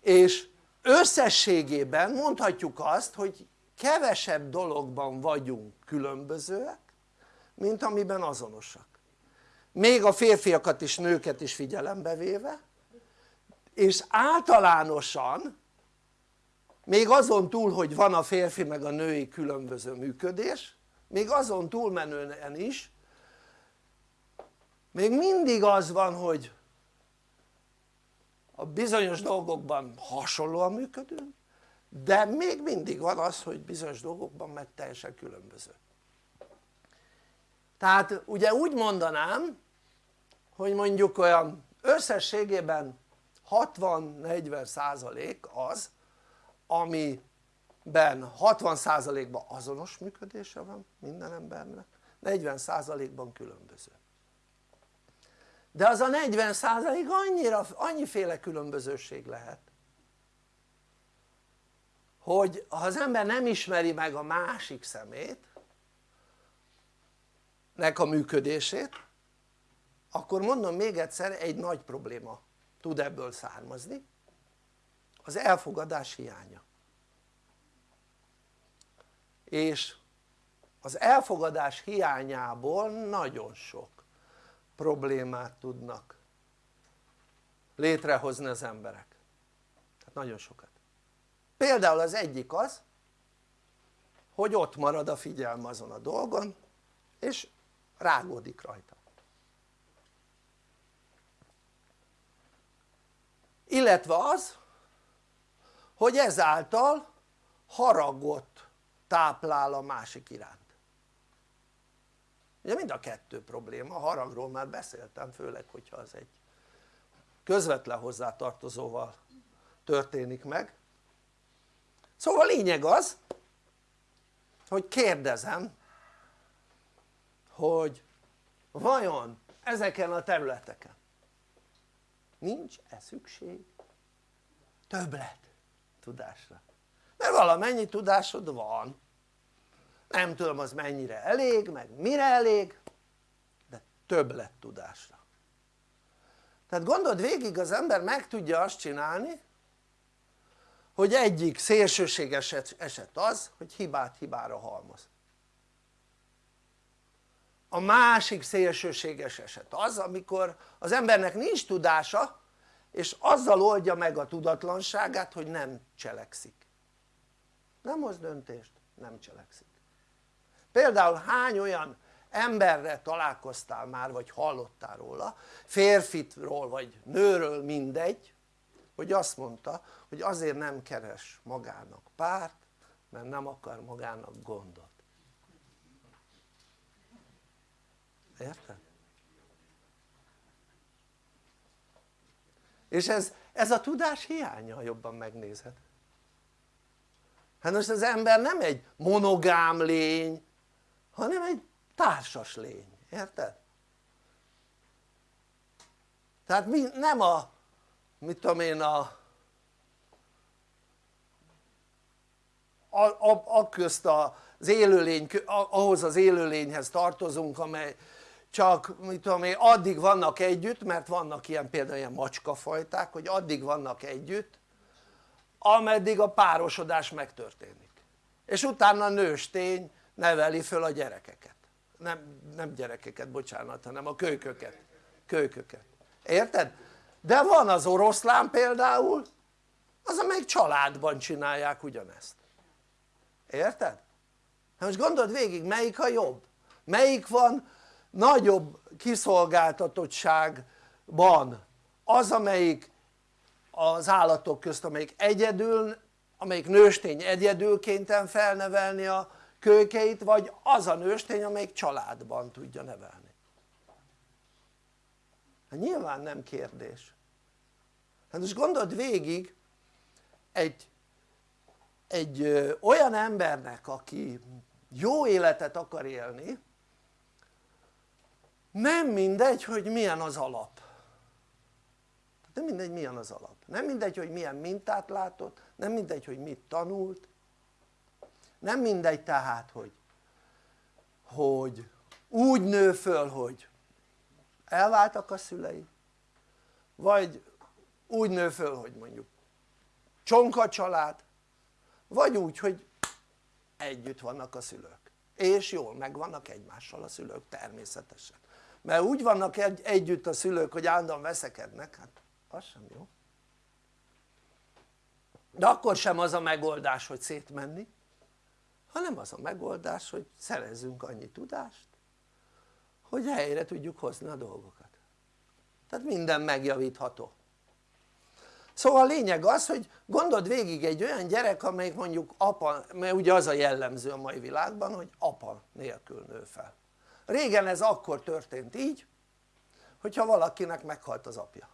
És összességében mondhatjuk azt hogy kevesebb dologban vagyunk különbözőek mint amiben azonosak. Még a férfiakat és nőket is figyelembe véve és általánosan még azon túl hogy van a férfi meg a női különböző működés még azon túlmenően is még mindig az van hogy a bizonyos dolgokban hasonlóan működünk de még mindig van az hogy bizonyos dolgokban meg teljesen különböző. Tehát ugye úgy mondanám hogy mondjuk olyan összességében 60-40 százalék az amiben 60 százalékban azonos működése van minden embernek 40 százalékban különböző. De az a 40 százalék annyira, annyiféle különbözőség lehet hogy ha az ember nem ismeri meg a másik szemét nek a működését akkor mondom még egyszer egy nagy probléma tud ebből származni az elfogadás hiánya. És az elfogadás hiányából nagyon sok problémát tudnak létrehozni az emberek. Tehát nagyon sokat. Például az egyik az hogy ott marad a figyelme azon a dolgon és rágódik rajta. Illetve az hogy ezáltal haragot táplál a másik iránt. Ugye mind a kettő probléma, a haragról már beszéltem főleg hogyha az egy közvetlen hozzátartozóval történik meg. Szóval a lényeg az hogy kérdezem hogy vajon ezeken a területeken nincs-e szükség többlet tudásra. Mert valamennyi tudásod van. Nem tudom az mennyire elég meg mire elég de többlet tudásra. Tehát gondold végig az ember meg tudja azt csinálni hogy egyik szélsőséges eset az hogy hibát hibára halmoz. A másik szélsőséges eset az amikor az embernek nincs tudása és azzal oldja meg a tudatlanságát hogy nem cselekszik. Nem hoz döntést, nem cselekszik. Például hány olyan emberre találkoztál már vagy hallottál róla férfitról vagy nőről mindegy hogy azt mondta hogy azért nem keres magának párt mert nem akar magának gondot. Érted? És ez, ez a tudás hiánya jobban megnézed hát most az ember nem egy monogám lény hanem egy társas lény, érted? tehát mi, nem a mit tudom én a a, a, a közt az élőlény, ahhoz az élőlényhez tartozunk amely csak mit tudom én addig vannak együtt mert vannak ilyen például ilyen macskafajták hogy addig vannak együtt ameddig a párosodás megtörténik és utána nőstény neveli föl a gyerekeket nem, nem gyerekeket bocsánat hanem a kölyköket kölyköket érted? de van az oroszlán például az amelyik családban csinálják ugyanezt érted? hát most gondold végig melyik a jobb? melyik van nagyobb kiszolgáltatottságban az amelyik az állatok közt amelyik egyedül amelyik nőstény egyedül kénytelen felnevelni a kölykeit vagy az a nőstény amelyik családban tudja nevelni? Hát nyilván nem kérdés. Hát most gondold végig egy, egy olyan embernek aki jó életet akar élni nem mindegy hogy milyen az alap. Nem mindegy milyen az alap, nem mindegy hogy milyen mintát látott, nem mindegy hogy mit tanult. Nem mindegy tehát hogy hogy úgy nő föl hogy elváltak a szülei vagy úgy nő föl hogy mondjuk csonka család vagy úgy hogy együtt vannak a szülők. És jól megvannak egymással a szülők természetesen mert úgy vannak egy, együtt a szülők hogy állandóan veszekednek hát az sem jó. De akkor sem az a megoldás hogy szétmenni hanem az a megoldás hogy szerezzünk annyi tudást hogy helyre tudjuk hozni a dolgokat. Tehát minden megjavítható. Szóval a lényeg az hogy gondold végig egy olyan gyerek amelyik mondjuk apa, mert ugye az a jellemző a mai világban hogy apa nélkül nő fel régen ez akkor történt így hogyha valakinek meghalt az apja.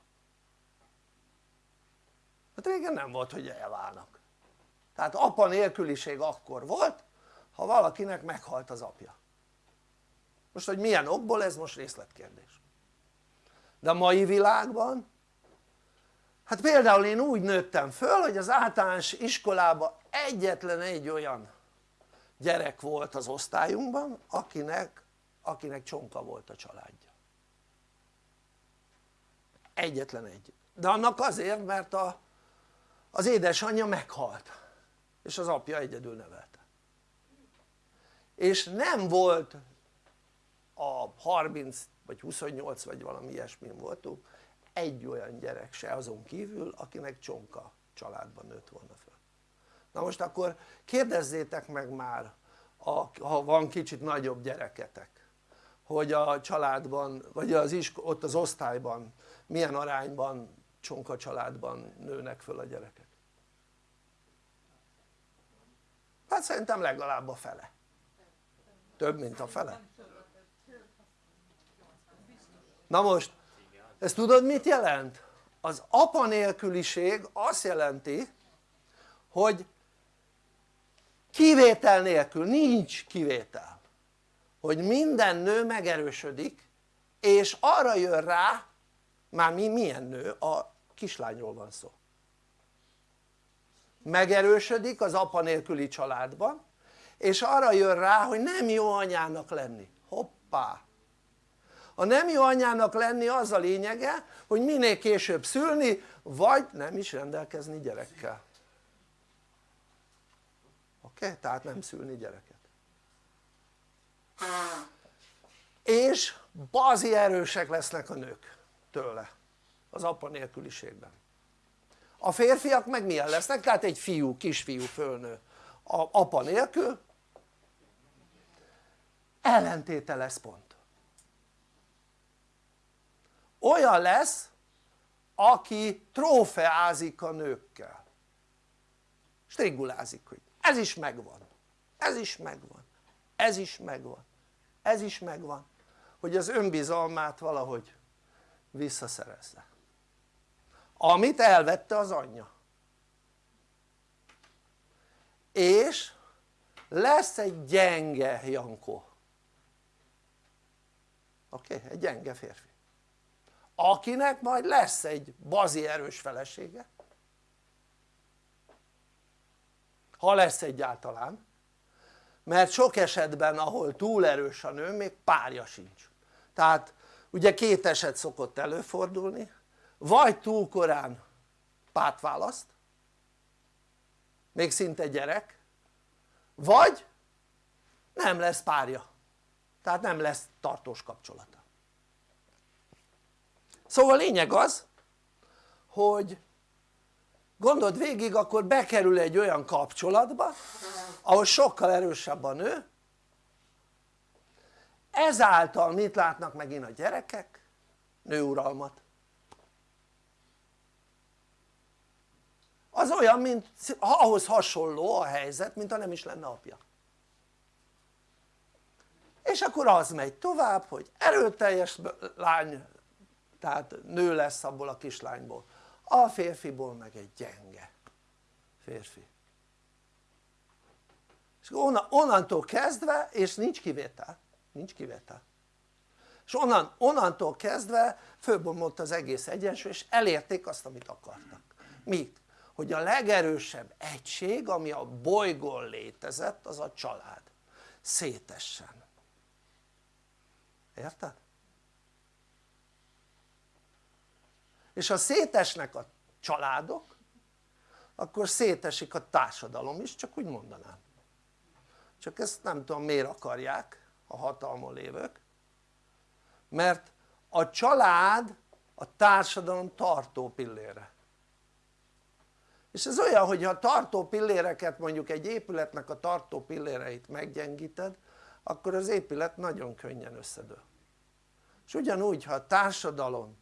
Hát régen nem volt hogy elválnak. Tehát apa nélküliség akkor volt ha valakinek meghalt az apja. Most hogy milyen okból ez most részletkérdés. De a mai világban hát például én úgy nőttem föl hogy az általános iskolában egyetlen egy olyan gyerek volt az osztályunkban akinek, akinek csonka volt a családja. Egyetlen egy. De annak azért mert a, az édesanyja meghalt és az apja egyedül nevelte. És nem volt a 30 vagy 28 vagy valami ilyesmin voltunk egy olyan gyerek se azon kívül akinek csonka családban nőtt volna föl. Na most akkor kérdezzétek meg már ha van kicsit nagyobb gyereketek hogy a családban vagy az isk ott az osztályban milyen arányban csonka családban nőnek föl a gyerekek? Hát szerintem legalább a fele. Több mint a fele. Na most ezt tudod mit jelent? az apa nélküliség azt jelenti hogy kivétel nélkül, nincs kivétel hogy minden nő megerősödik és arra jön rá már mi milyen nő, a kislányról van szó megerősödik az apa nélküli családban és arra jön rá hogy nem jó anyának lenni, hoppá a nem jó anyának lenni az a lényege hogy minél később szülni vagy nem is rendelkezni gyerekkel oké? Okay? tehát nem szülni gyereket és bazi erősek lesznek a nők tőle az apa nélküliségben. A férfiak meg milyen lesznek? tehát egy fiú, kisfiú fölnő. A apa nélkül ellentéte lesz pont. Olyan lesz aki trófeázik a nőkkel. Strigulázik hogy ez is megvan, ez is megvan, ez is megvan, ez is megvan hogy az önbizalmát valahogy visszaszerezze amit elvette az anyja és lesz egy gyenge Jankó oké? Okay? egy gyenge férfi akinek majd lesz egy bazi erős felesége ha lesz egyáltalán mert sok esetben ahol túl erős a nő még párja sincs. Tehát ugye két eset szokott előfordulni. Vagy túl korán párt választ még szinte gyerek vagy nem lesz párja. Tehát nem lesz tartós kapcsolata. Szóval a lényeg az hogy gondold végig akkor bekerül egy olyan kapcsolatba ahol sokkal erősebb a nő. Ezáltal mit látnak megint a gyerekek? nőuralmat. Az olyan mint ahhoz hasonló a helyzet mint ha nem is lenne apja. És akkor az megy tovább hogy erőteljes lány tehát nő lesz abból a kislányból a férfiból meg egy gyenge férfi. És onnantól kezdve és nincs kivétel nincs kivétel. És onnan, onnantól kezdve fölbomlott az egész egyensúly és elérték azt amit akartak. Mit? hogy a legerősebb egység ami a bolygón létezett az a család. Szétessen. Érted? És ha szétesnek a családok akkor szétesik a társadalom is csak úgy mondanám. Csak ezt nem tudom miért akarják a hatalmon lévők. Mert a család a társadalom tartó pillére. És ez olyan hogy ha tartó pilléreket mondjuk egy épületnek a tartó pilléreit meggyengíted akkor az épület nagyon könnyen összedől. És ugyanúgy ha a társadalomnak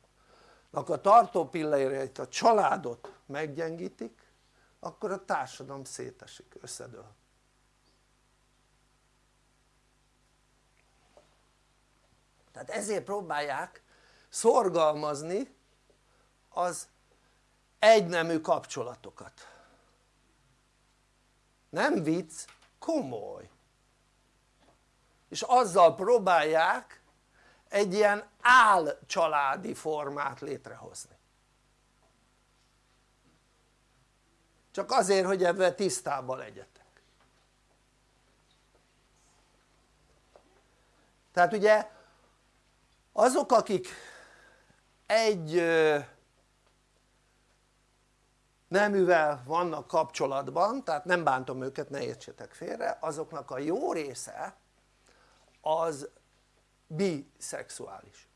a tartó pilléreit a családot meggyengítik akkor a társadalom szétesik, összedől. Tehát ezért próbálják szorgalmazni az egynemű kapcsolatokat. Nem vicc, komoly. És azzal próbálják egy ilyen álcsaládi formát létrehozni. Csak azért hogy ebben tisztában legyetek. Tehát ugye azok akik egy neművel vannak kapcsolatban tehát nem bántom őket ne értsetek félre azoknak a jó része az biszexuális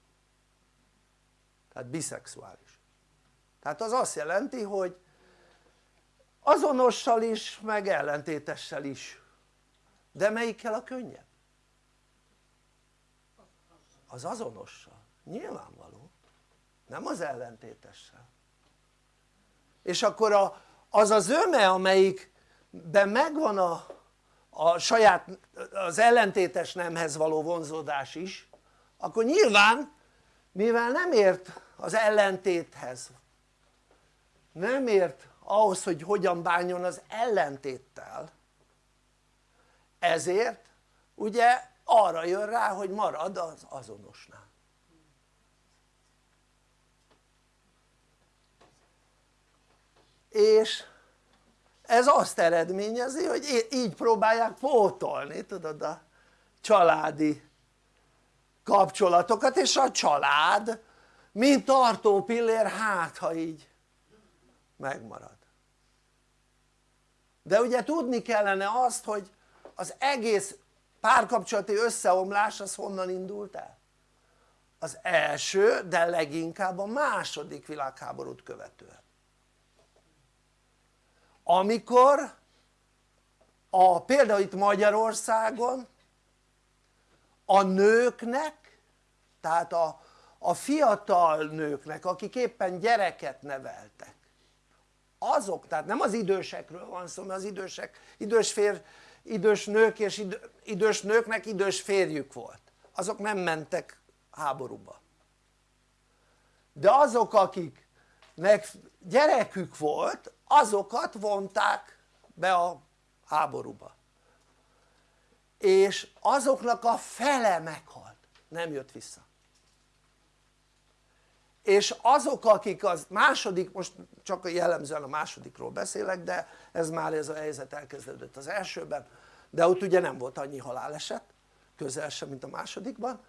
tehát biszexuális. Tehát az azt jelenti hogy azonossal is meg ellentétessel is. De melyikkel a könnyebb? az azonossal, nyilvánvaló. Nem az ellentétessel. És akkor a, az az öme amelyikben megvan a, a saját az ellentétes nemhez való vonzódás is akkor nyilván mivel nem ért az ellentéthez nem ért ahhoz hogy hogyan bánjon az ellentéttel ezért ugye arra jön rá hogy marad az azonosnál. És ez azt eredményezi hogy így próbálják pótolni tudod a családi kapcsolatokat és a család mint tartó pillér hát ha így megmarad de ugye tudni kellene azt hogy az egész párkapcsolati összeomlás az honnan indult el? az első de leginkább a második világháborút követően amikor a, például itt Magyarországon a nőknek tehát a, a fiatal nőknek akik éppen gyereket neveltek azok, tehát nem az idősekről van szó mert az idősek, idős, fér, idős nők és idő, idős nőknek idős férjük volt. Azok nem mentek háborúba. De azok akiknek gyerekük volt azokat vonták be a háborúba és azoknak a fele meghalt, nem jött vissza. És azok akik az második, most csak jellemzően a másodikról beszélek de ez már ez a helyzet elkezdődött az elsőben de ott ugye nem volt annyi haláleset közel sem mint a másodikban.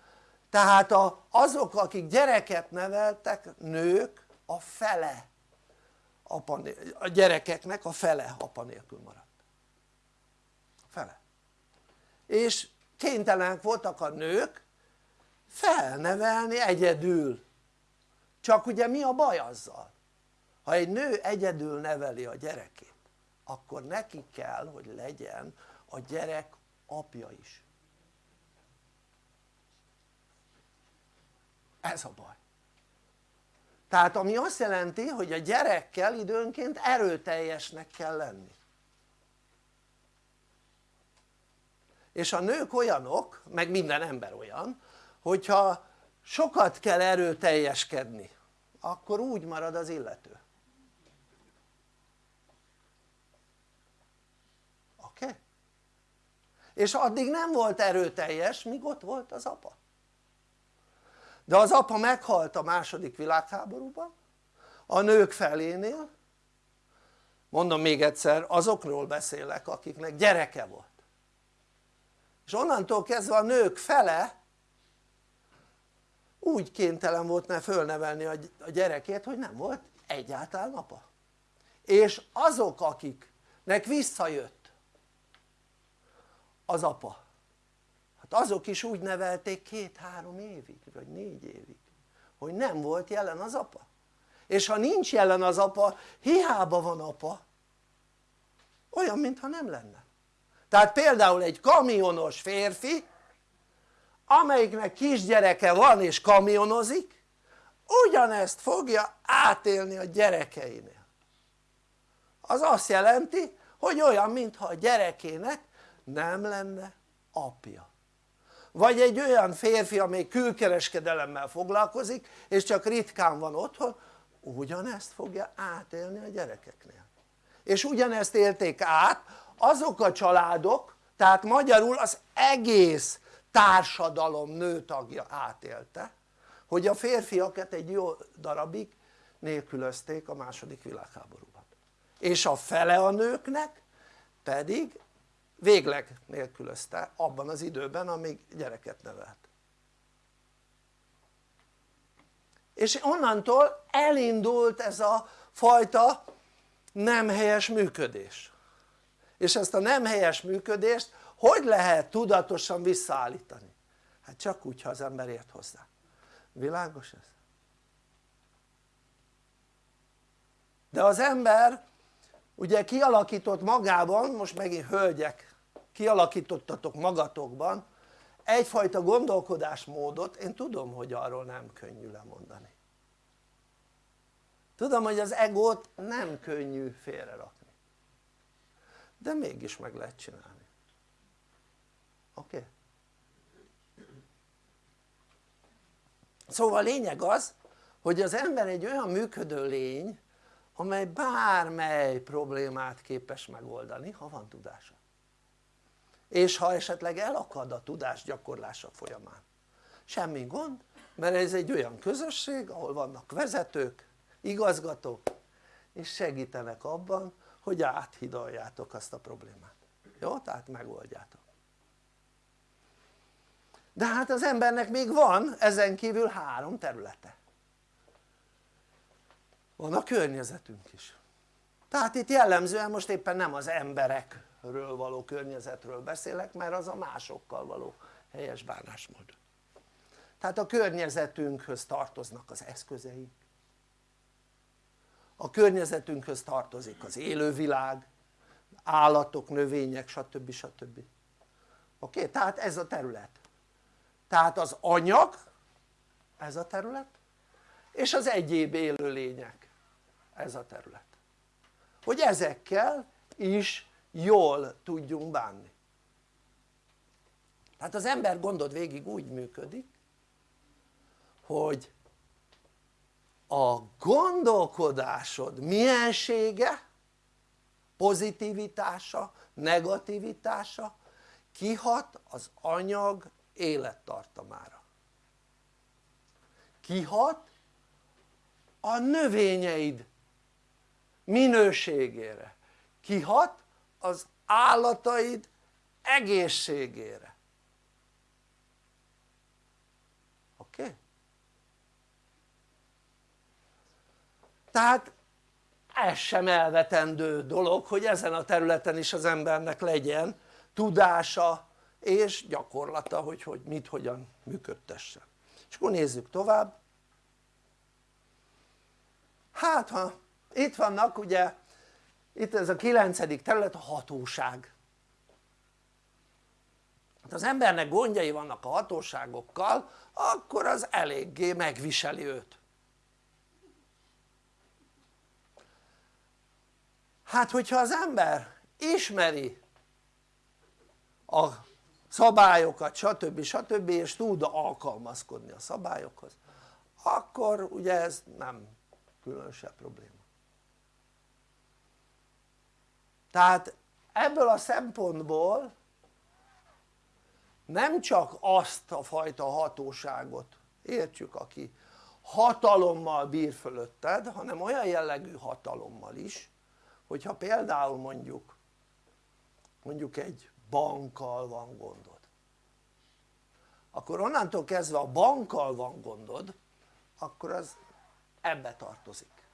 Tehát a, azok akik gyereket neveltek nők a fele a gyerekeknek a fele apa nélkül maradt a fele és kénytelenek voltak a nők felnevelni egyedül. Csak ugye mi a baj azzal? ha egy nő egyedül neveli a gyerekét akkor neki kell hogy legyen a gyerek apja is. Ez a baj. Tehát ami azt jelenti hogy a gyerekkel időnként erőteljesnek kell lenni és a nők olyanok, meg minden ember olyan hogyha sokat kell erőteljeskedni akkor úgy marad az illető oké? Okay? és addig nem volt erőteljes míg ott volt az apa de az apa meghalt a második világháborúban a nők felénél mondom még egyszer azokról beszélek akiknek gyereke volt és onnantól kezdve a nők fele úgy kénytelen volt ne fölnevelni a gyerekét hogy nem volt egyáltalán apa. És azok akiknek visszajött az apa hát azok is úgy nevelték két-három évig vagy négy évig hogy nem volt jelen az apa. És ha nincs jelen az apa hiába van apa olyan mintha nem lenne tehát például egy kamionos férfi amelyiknek kisgyereke van és kamionozik ugyanezt fogja átélni a gyerekeinél. Az azt jelenti hogy olyan mintha a gyerekének nem lenne apja. Vagy egy olyan férfi amely külkereskedelemmel foglalkozik és csak ritkán van otthon ugyanezt fogja átélni a gyerekeknél. És ugyanezt élték át azok a családok tehát magyarul az egész társadalom nőtagja átélte hogy a férfiakat egy jó darabig nélkülözték a második világháborúban. És a fele a nőknek pedig végleg nélkülözte abban az időben amíg gyereket nevelt. És onnantól elindult ez a fajta nem helyes működés és ezt a nem helyes működést hogy lehet tudatosan visszaállítani? hát csak úgy ha az ember ért hozzá világos ez? de az ember ugye kialakított magában, most megint hölgyek kialakítottatok magatokban egyfajta gondolkodásmódot, én tudom hogy arról nem könnyű lemondani tudom hogy az egót nem könnyű félrerakni de mégis meg lehet csinálni oké? Okay? szóval a lényeg az hogy az ember egy olyan működő lény amely bármely problémát képes megoldani ha van tudása és ha esetleg elakad a tudás gyakorlása folyamán semmi gond mert ez egy olyan közösség ahol vannak vezetők, igazgatók és segítenek abban hogy áthidaljátok azt a problémát. Jó? tehát megoldjátok. De hát az embernek még van ezen kívül három területe. Van a környezetünk is. Tehát itt jellemzően most éppen nem az emberekről való környezetről beszélek mert az a másokkal való helyes bánásmód. Tehát a környezetünkhöz tartoznak az eszközeink a környezetünkhöz tartozik az élővilág állatok, növények stb. stb. oké? Tehát ez a terület tehát az anyag ez a terület és az egyéb élőlények ez a terület hogy ezekkel is jól tudjunk bánni tehát az ember gondod végig úgy működik hogy a gondolkodásod miensége pozitivitása, negativitása kihat az anyag élettartamára. Kihat a növényeid minőségére. Kihat az állataid egészségére oké? Okay? Tehát ez sem elvetendő dolog hogy ezen a területen is az embernek legyen tudása és gyakorlata hogy, hogy mit hogyan működtessen és akkor nézzük tovább. Hát ha itt vannak ugye itt ez a kilencedik terület a hatóság. Hát az embernek gondjai vannak a hatóságokkal akkor az eléggé megviseli őt hát hogyha az ember ismeri a szabályokat stb. stb. és tud alkalmazkodni a szabályokhoz akkor ugye ez nem különösebb probléma tehát ebből a szempontból nem csak azt a fajta hatóságot értsük aki hatalommal bír fölötted hanem olyan jellegű hatalommal is hogyha például mondjuk mondjuk egy bankkal van gondod akkor onnantól kezdve a bankkal van gondod akkor az ebbe tartozik.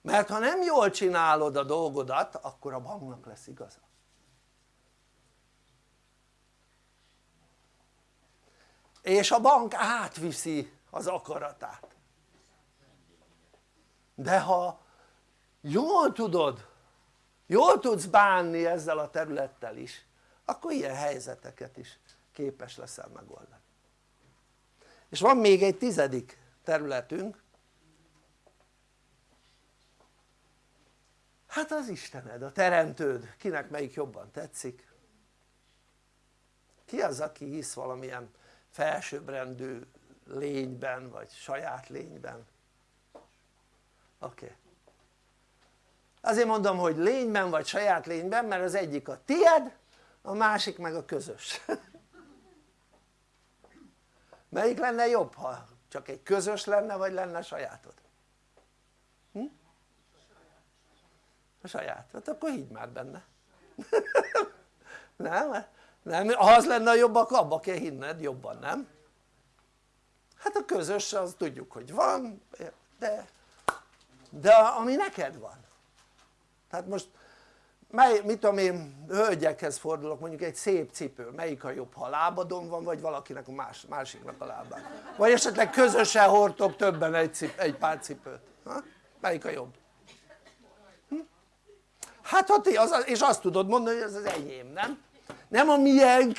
Mert ha nem jól csinálod a dolgodat akkor a banknak lesz igaza. És a bank átviszi az akaratát. De ha jól tudod. Jól tudsz bánni ezzel a területtel is. Akkor ilyen helyzeteket is képes leszel megoldani. És van még egy tizedik területünk. Hát az Istened, a teremtőd, kinek melyik jobban tetszik? Ki az aki hisz valamilyen felsőbbrendű lényben vagy saját lényben? Oké. okay azért mondom hogy lényben vagy saját lényben mert az egyik a tied a másik meg a közös [LAUGHS] melyik lenne jobb ha csak egy közös lenne vagy lenne sajátod? Hm? a saját, hát akkor higgy már benne [LAUGHS] nem? nem? ha az lenne a jobb akkor abba kell hinned jobban nem? hát a közös az tudjuk hogy van de de ami neked van tehát most mely, mit tudom én hölgyekhez fordulok mondjuk egy szép cipő melyik a jobb ha a lábadon van vagy valakinek a más, másiknak a lábán vagy esetleg közösen hordtok többen egy, cip, egy pár cipőt ha? melyik a jobb? Hm? hát ha ti, az, és azt tudod mondani hogy ez az enyém nem? nem a miénk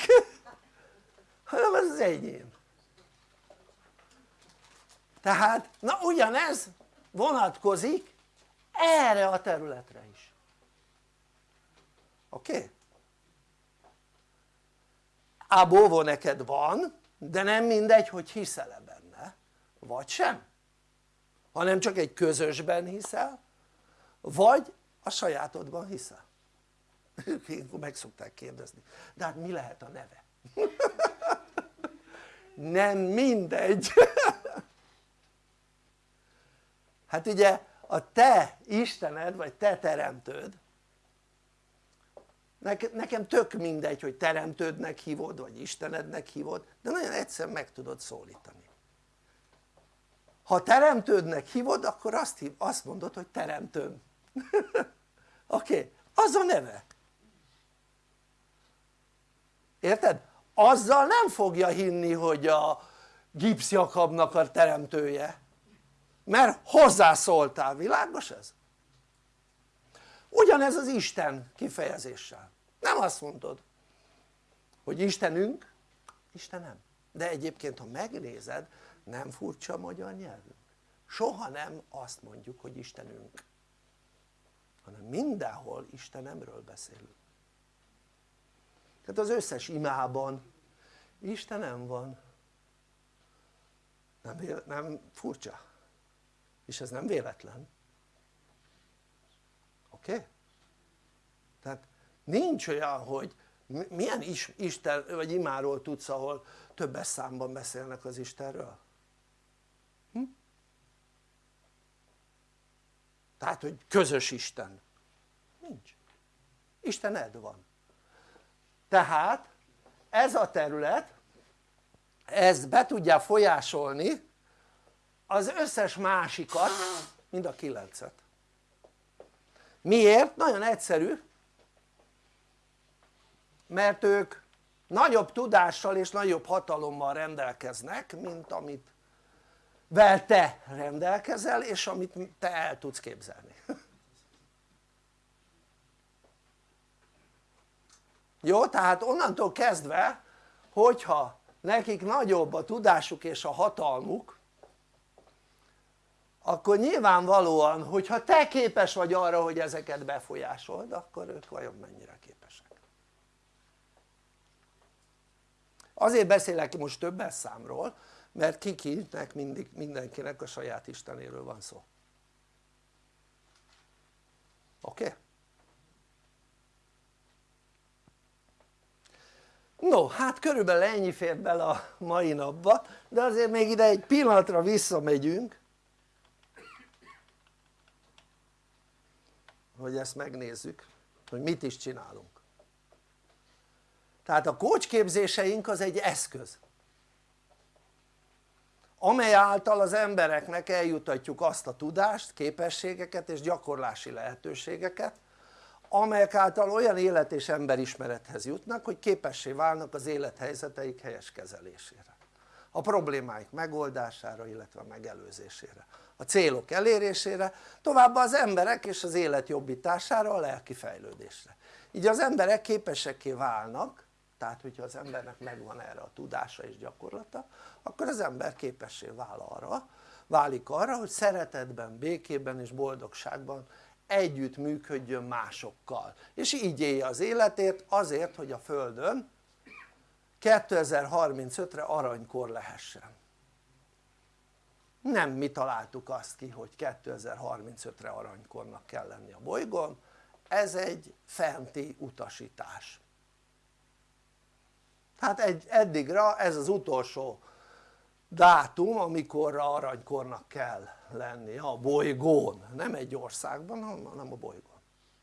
[LAUGHS] hanem ez az enyém tehát na ugyanez vonatkozik erre a területre is oké? Okay? ábóvó neked van de nem mindegy hogy hiszel-e benne vagy sem hanem csak egy közösben hiszel vagy a sajátodban hiszel [LAUGHS] ilyenkor meg szokták kérdezni de hát mi lehet a neve? [LAUGHS] nem mindegy [LAUGHS] hát ugye a te Istened vagy te teremtőd nekem tök mindegy hogy teremtődnek hívod vagy Istenednek hívod de nagyon egyszer meg tudod szólítani ha teremtődnek hívod akkor azt, hív, azt mondod hogy teremtőm [LAUGHS] oké? Okay. az a neve érted? azzal nem fogja hinni hogy a gipszjakabnak a teremtője mert hozzászóltál, világos ez? Ugyanez az Isten kifejezéssel. Nem azt mondod hogy Istenünk, Istenem. De egyébként ha megnézed nem furcsa a magyar nyelvünk. Soha nem azt mondjuk hogy Istenünk hanem mindenhol Istenemről beszélünk. Tehát az összes imában Istenem van. Nem, nem furcsa? és ez nem véletlen oké? Okay? tehát nincs olyan hogy milyen is, Isten vagy imáról tudsz ahol többes számban beszélnek az Istenről? Hm? tehát hogy közös Isten nincs Istened van tehát ez a terület ez be tudja folyásolni az összes másikat mind a kilencet miért? nagyon egyszerű mert ők nagyobb tudással és nagyobb hatalommal rendelkeznek mint amit vel te rendelkezel és amit te el tudsz képzelni [LAUGHS] jó? tehát onnantól kezdve hogyha nekik nagyobb a tudásuk és a hatalmuk akkor nyilvánvalóan hogyha te képes vagy arra hogy ezeket befolyásold akkor ők vajon mennyire képesek azért beszélek most többes számról mert kikinek mindig, mindenkinek a saját Istenéről van szó oké? Okay? no hát körülbelül ennyi fér bele a mai napba de azért még ide egy pillanatra visszamegyünk hogy ezt megnézzük hogy mit is csinálunk. Tehát a kócsképzéseink az egy eszköz amely által az embereknek eljutatjuk azt a tudást, képességeket és gyakorlási lehetőségeket amelyek által olyan élet és emberismerethez jutnak hogy képessé válnak az élethelyzeteik helyes kezelésére a problémáik megoldására illetve megelőzésére a célok elérésére továbbá az emberek és az élet jobbítására a lelki fejlődésre. Így az emberek képesekké válnak tehát hogyha az embernek megvan erre a tudása és gyakorlata akkor az ember képessé vál arra, válik arra hogy szeretetben, békében és boldogságban együtt működjön másokkal. És így élje az életét azért hogy a Földön 2035-re aranykor lehessen nem mi találtuk azt ki hogy 2035-re aranykornak kell lenni a bolygón. Ez egy fenti utasítás. Tehát egy, eddigra ez az utolsó dátum amikorra aranykornak kell lenni a bolygón, nem egy országban hanem a bolygón.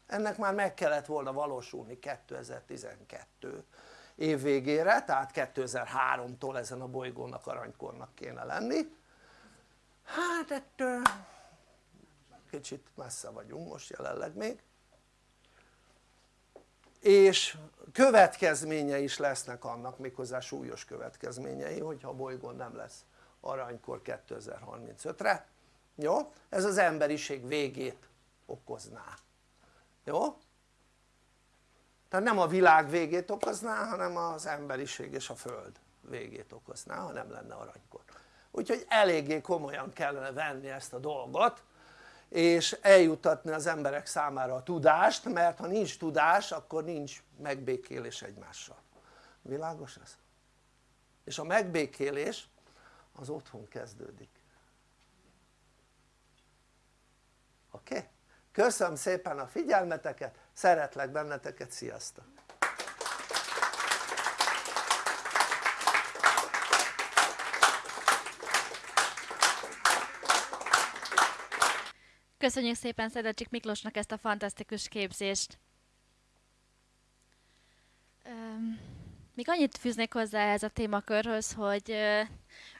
Ennek már meg kellett volna valósulni 2012 év végére tehát 2003-tól ezen a bolygónak aranykornak kéne lenni hát ettől kicsit messze vagyunk most jelenleg még és következménye is lesznek annak méghozzá súlyos következményei hogyha a bolygón nem lesz aranykor 2035-re jó? ez az emberiség végét okozná jó? tehát nem a világ végét okozná hanem az emberiség és a föld végét okozná ha nem lenne aranykor úgyhogy eléggé komolyan kellene venni ezt a dolgot és eljutatni az emberek számára a tudást mert ha nincs tudás akkor nincs megbékélés egymással világos ez? és a megbékélés az otthon kezdődik oké? Okay? köszönöm szépen a figyelmeteket szeretlek benneteket, sziasztok! Köszönjük szépen Szedecsik Miklósnak ezt a fantasztikus képzést! Még annyit fűznék hozzá ez a témakörhöz, hogy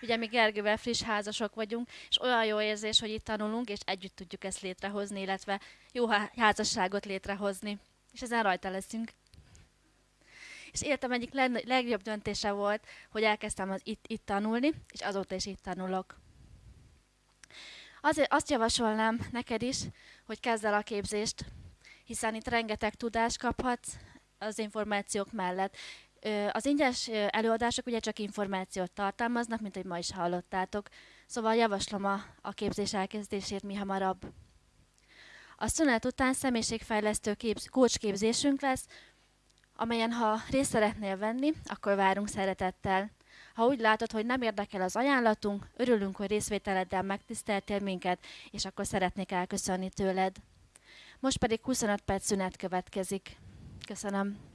ugye mi Gergővel friss házasok vagyunk, és olyan jó érzés, hogy itt tanulunk, és együtt tudjuk ezt létrehozni, illetve jó házasságot létrehozni. És ezen rajta leszünk. És életem egyik leg- legjobb döntése volt, hogy elkezdtem az itt, itt tanulni, és azóta is itt tanulok. Azért azt javasolnám neked is, hogy kezd el a képzést, hiszen itt rengeteg tudást kaphatsz az információk mellett. Az ingyenes előadások ugye csak információt tartalmaznak, mint hogy ma is hallottátok, szóval javaslom a, a képzés elkezdését mi hamarabb. A szünet után személyiségfejlesztő képz, coach képzésünk lesz, amelyen ha részt szeretnél venni, akkor várunk szeretettel. Ha úgy látod, hogy nem érdekel az ajánlatunk, örülünk, hogy részvételeddel megtiszteltél minket, és akkor szeretnék elköszönni tőled. Most pedig 25 perc szünet következik. Köszönöm.